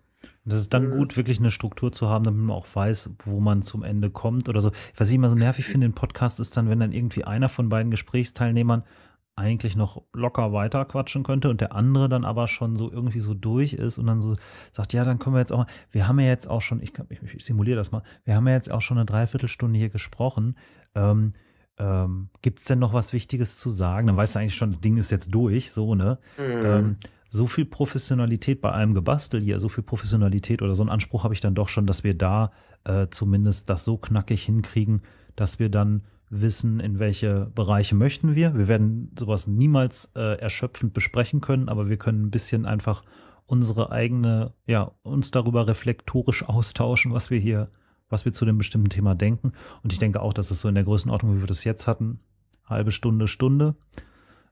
Das ist dann mhm. gut, wirklich eine Struktur zu haben, damit man auch weiß, wo man zum Ende kommt oder so. Was ich immer so nervig finde im Podcast ist dann, wenn dann irgendwie einer von beiden Gesprächsteilnehmern eigentlich noch locker weiter quatschen könnte und der andere dann aber schon so irgendwie so durch ist und dann so sagt, ja, dann können wir jetzt auch mal, wir haben ja jetzt auch schon, ich, ich, ich simuliere das mal, wir haben ja jetzt auch schon eine Dreiviertelstunde hier gesprochen. Ähm, ähm, Gibt es denn noch was Wichtiges zu sagen? Dann weißt du eigentlich schon, das Ding ist jetzt durch, so, ne? Mhm. Ähm, so viel Professionalität bei einem Gebastel hier, so viel Professionalität oder so einen Anspruch habe ich dann doch schon, dass wir da äh, zumindest das so knackig hinkriegen, dass wir dann wissen, in welche Bereiche möchten wir. Wir werden sowas niemals äh, erschöpfend besprechen können, aber wir können ein bisschen einfach unsere eigene, ja, uns darüber reflektorisch austauschen, was wir hier, was wir zu dem bestimmten Thema denken. Und ich denke auch, dass es so in der Größenordnung, wie wir das jetzt hatten, halbe Stunde, Stunde,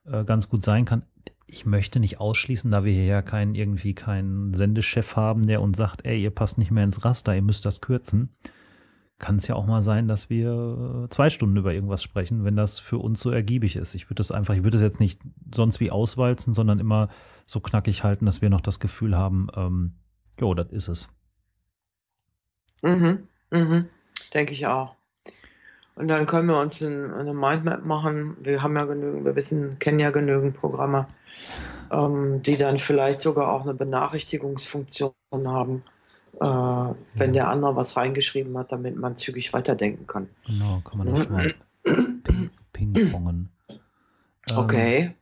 äh, ganz gut sein kann ich möchte nicht ausschließen, da wir hier ja keinen irgendwie keinen Sendechef haben, der uns sagt, ey, ihr passt nicht mehr ins Raster, ihr müsst das kürzen. Kann es ja auch mal sein, dass wir zwei Stunden über irgendwas sprechen, wenn das für uns so ergiebig ist. Ich würde das einfach, ich würde das jetzt nicht sonst wie auswalzen, sondern immer so knackig halten, dass wir noch das Gefühl haben, ähm, jo, das ist es. Mhm, mhm, denke ich auch. Und dann können wir uns eine Mindmap machen. Wir haben ja genügend, wir wissen, kennen ja genügend Programme ähm, die dann vielleicht sogar auch eine Benachrichtigungsfunktion haben, äh, wenn der andere was reingeschrieben hat, damit man zügig weiterdenken kann. Genau, kann man das schon mal ping-pongen. Ähm, okay.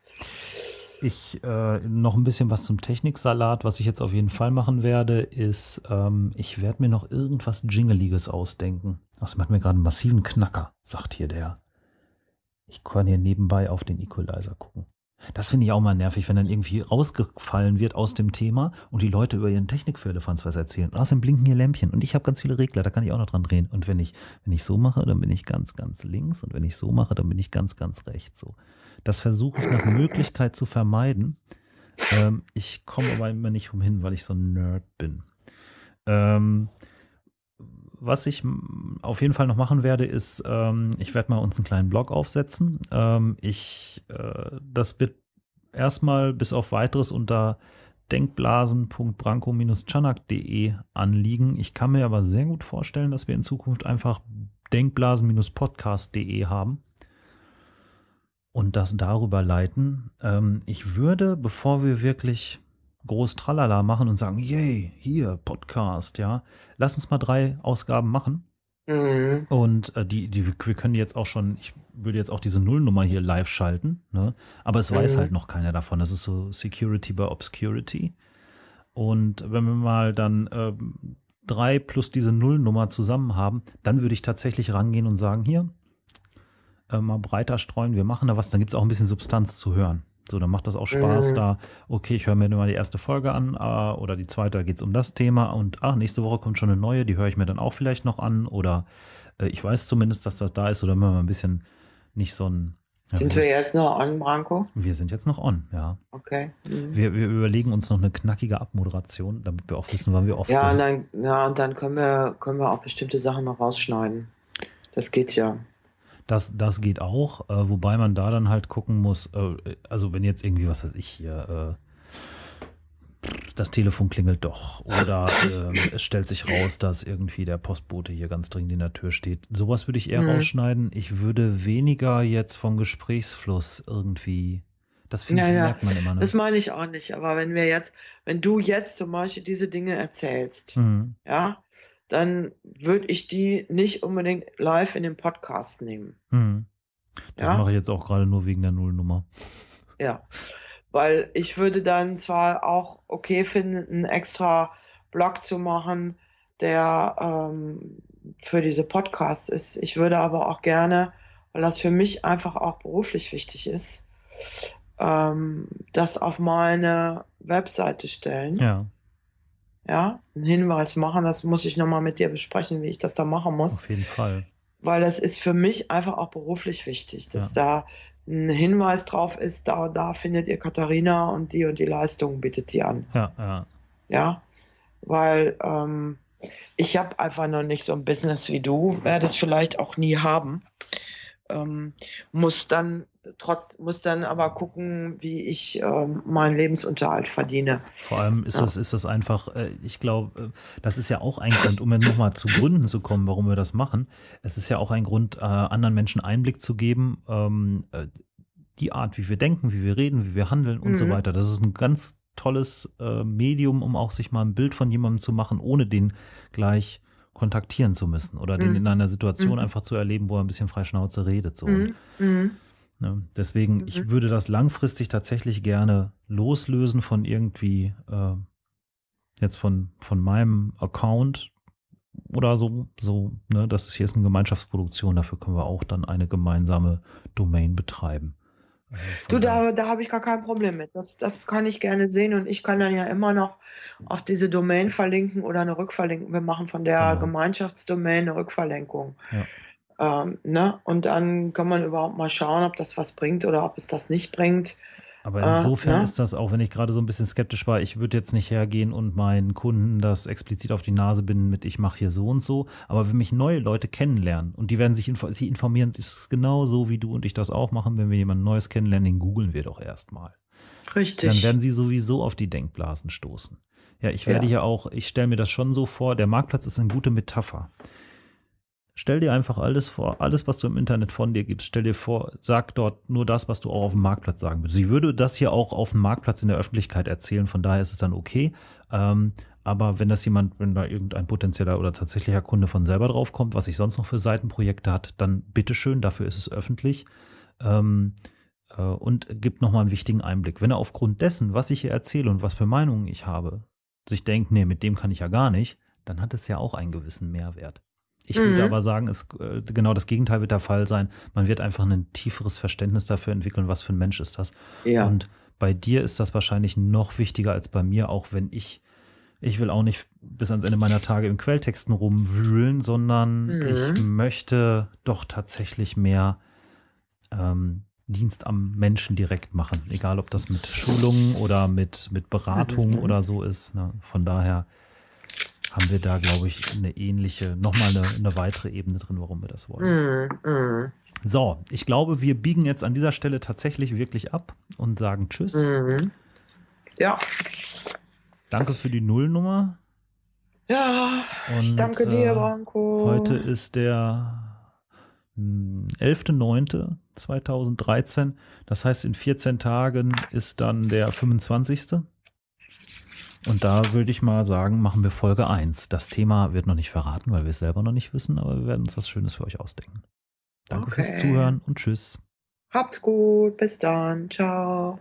Ich äh, noch ein bisschen was zum Techniksalat. Was ich jetzt auf jeden Fall machen werde, ist, ähm, ich werde mir noch irgendwas Jingeliges ausdenken. Das macht mir gerade einen massiven Knacker, sagt hier der. Ich kann hier nebenbei auf den Equalizer gucken. Das finde ich auch mal nervig, wenn dann irgendwie rausgefallen wird aus dem Thema und die Leute über ihren Technikfirlefanz was erzählen. Und außerdem blinken hier Lämpchen und ich habe ganz viele Regler, da kann ich auch noch dran drehen. Und wenn ich, wenn ich so mache, dann bin ich ganz, ganz links und wenn ich so mache, dann bin ich ganz, ganz rechts. So. Das versuche ich nach Möglichkeit zu vermeiden. Ähm, ich komme aber immer nicht umhin, weil ich so ein Nerd bin. Ähm, was ich auf jeden Fall noch machen werde, ist, ähm, ich werde mal uns einen kleinen Blog aufsetzen. Ähm, ich, äh, das wird erstmal bis auf weiteres unter denkblasen.branko-chanak.de anliegen. Ich kann mir aber sehr gut vorstellen, dass wir in Zukunft einfach denkblasen-podcast.de haben und das darüber leiten. Ähm, ich würde, bevor wir wirklich groß Tralala machen und sagen, yay, hier, Podcast, ja. Lass uns mal drei Ausgaben machen. Mhm. Und äh, die, die, wir können jetzt auch schon, ich würde jetzt auch diese Nullnummer hier live schalten, ne? aber es mhm. weiß halt noch keiner davon. Das ist so Security by Obscurity. Und wenn wir mal dann äh, drei plus diese Nullnummer zusammen haben, dann würde ich tatsächlich rangehen und sagen, hier, äh, mal breiter streuen, wir machen da was, dann gibt es auch ein bisschen Substanz zu hören. So, dann macht das auch Spaß, mhm. da, okay, ich höre mir mal die erste Folge an äh, oder die zweite, da geht es um das Thema und ach, nächste Woche kommt schon eine neue, die höre ich mir dann auch vielleicht noch an oder äh, ich weiß zumindest, dass das da ist oder wenn man ein bisschen nicht so ein Ja, Sind wir, jetzt noch on, Branko? wir sind jetzt noch on, ja. Okay. Mhm. Wir, wir überlegen uns noch eine knackige Abmoderation, damit wir auch wissen, wann wir off Ja, und sind. dann, ja, und dann können wir, können wir auch bestimmte Sachen noch rausschneiden. Das geht ja. Das, das geht auch, äh, wobei man da dann halt gucken muss, äh, also wenn jetzt irgendwie, was weiß ich hier, äh, das Telefon klingelt doch oder ähm, es stellt sich raus, dass irgendwie der Postbote hier ganz dringend in der Tür steht. Sowas würde ich eher Mhm. rausschneiden. Ich würde weniger jetzt vom Gesprächsfluss irgendwie, das finde Ja, ich, merkt man immer. Das Ne? meine ich auch nicht. Aber wenn wir jetzt, wenn du jetzt zum Beispiel diese Dinge erzählst, Mhm. ja, dann würde ich die nicht unbedingt live in den Podcast nehmen. Mhm. Das Ja? mache ich jetzt auch gerade nur wegen der Nullnummer. [LAUGHS] Ja. Weil ich würde dann zwar auch okay finden, einen extra Blog zu machen, der ähm, für diese Podcasts ist. Ich würde aber auch gerne, weil das für mich einfach auch beruflich wichtig ist, ähm, das auf meine Webseite stellen. Ja, Ja, einen Hinweis machen. Das muss ich nochmal mit dir besprechen, wie ich das da machen muss. auf jeden Fall. Weil das ist für mich einfach auch beruflich wichtig, dass da ein Hinweis drauf ist, da und da findet ihr Katharina und die und die Leistung bietet die an. Ja, ja. Ja, weil ähm, ich habe einfach noch nicht so ein Business wie du, werde es vielleicht auch nie haben. Ähm, muss dann trotz, muss dann aber gucken, wie ich ähm, meinen Lebensunterhalt verdiene. Vor allem ist Ja. das, ist das einfach, äh, ich glaube, äh, das ist ja auch ein Grund, um nochmal zu Gründen zu kommen, warum wir das machen. Es ist ja auch ein Grund, äh, anderen Menschen Einblick zu geben, ähm, äh, die Art, wie wir denken, wie wir reden, wie wir handeln und so Mhm. weiter. Das ist ein ganz tolles äh, Medium, um auch sich mal ein Bild von jemandem zu machen, ohne den gleich kontaktieren zu müssen oder den Mhm. in einer Situation Mhm. einfach zu erleben, wo er ein bisschen frei Schnauze redet. So. Und, Mhm. Ne? Deswegen, ich Mhm. würde das langfristig tatsächlich gerne loslösen von irgendwie äh, jetzt von, von meinem Account oder so. So, ne, das ist hier ist eine Gemeinschaftsproduktion, dafür können wir auch dann eine gemeinsame Domain betreiben. Äh, Du, da, da habe ich gar kein Problem mit. Das, das kann ich gerne sehen und ich kann dann ja immer noch auf diese Domain verlinken oder eine Rückverlinkung. Wir machen von der Genau. Gemeinschaftsdomain eine Rückverlinkung. Ja. Ähm, ne? Und dann kann man überhaupt mal schauen, ob das was bringt oder ob es das nicht bringt. Aber Äh, insofern ne? ist das, auch wenn ich gerade so ein bisschen skeptisch war, ich würde jetzt nicht hergehen und meinen Kunden das explizit auf die Nase binden mit, ich mache hier so und so. Aber wenn mich neue Leute kennenlernen und die werden sich info sie informieren, ist es genau so, wie du und ich das auch machen, wenn wir jemanden Neues kennenlernen, den googeln wir doch erstmal. Richtig. Dann werden sie sowieso auf die Denkblasen stoßen. Ja, ich werde Ja. hier auch, ich stelle mir das schon so vor, der Marktplatz ist eine gute Metapher. Stell dir einfach alles vor, alles, was du im Internet von dir gibst, stell dir vor, sag dort nur das, was du auch auf dem Marktplatz sagen würdest. Sie würde das hier auch auf dem Marktplatz in der Öffentlichkeit erzählen, von daher ist es dann okay. Ähm, aber wenn das jemand, wenn da irgendein potenzieller oder tatsächlicher Kunde von selber draufkommt, was ich sonst noch für Seitenprojekte hat, dann bitteschön, dafür ist es öffentlich. Ähm, äh, und gibt nochmal einen wichtigen Einblick. Wenn er aufgrund dessen, was ich hier erzähle und was für Meinungen ich habe, sich denkt, nee, mit dem kann ich ja gar nicht, dann hat es ja auch einen gewissen Mehrwert. Ich würde Mhm. aber sagen, es, äh, genau das Gegenteil wird der Fall sein. Man wird einfach ein tieferes Verständnis dafür entwickeln, was für ein Mensch ist das. ja. Und bei dir ist das wahrscheinlich noch wichtiger als bei mir, auch wenn ich, ich will auch nicht bis ans Ende meiner Tage im Quelltexten rumwühlen, sondern Mhm. ich möchte doch tatsächlich mehr ähm, Dienst am Menschen direkt machen. Egal, ob das mit Schulungen oder mit, mit Beratung Mhm. oder so ist. Ne? Von daher haben wir da, glaube ich, eine ähnliche, nochmal eine, eine weitere Ebene drin, warum wir das wollen. Mhm. Mhm. So, ich glaube, wir biegen jetzt an dieser Stelle tatsächlich wirklich ab und sagen Tschüss. Mhm. Ja. Danke für die Nullnummer. Ja. Und, danke dir, äh, Branko. Heute ist der hm, 11.09.2013. Das heißt, in 14 Tagen ist dann der 25. Und da würde ich mal sagen, machen wir Folge 1. Das Thema wird noch nicht verraten, weil wir es selber noch nicht wissen, aber wir werden uns was Schönes für euch ausdenken. Danke fürs Okay. Zuhören und tschüss. Habt's gut. Bis dann. Ciao.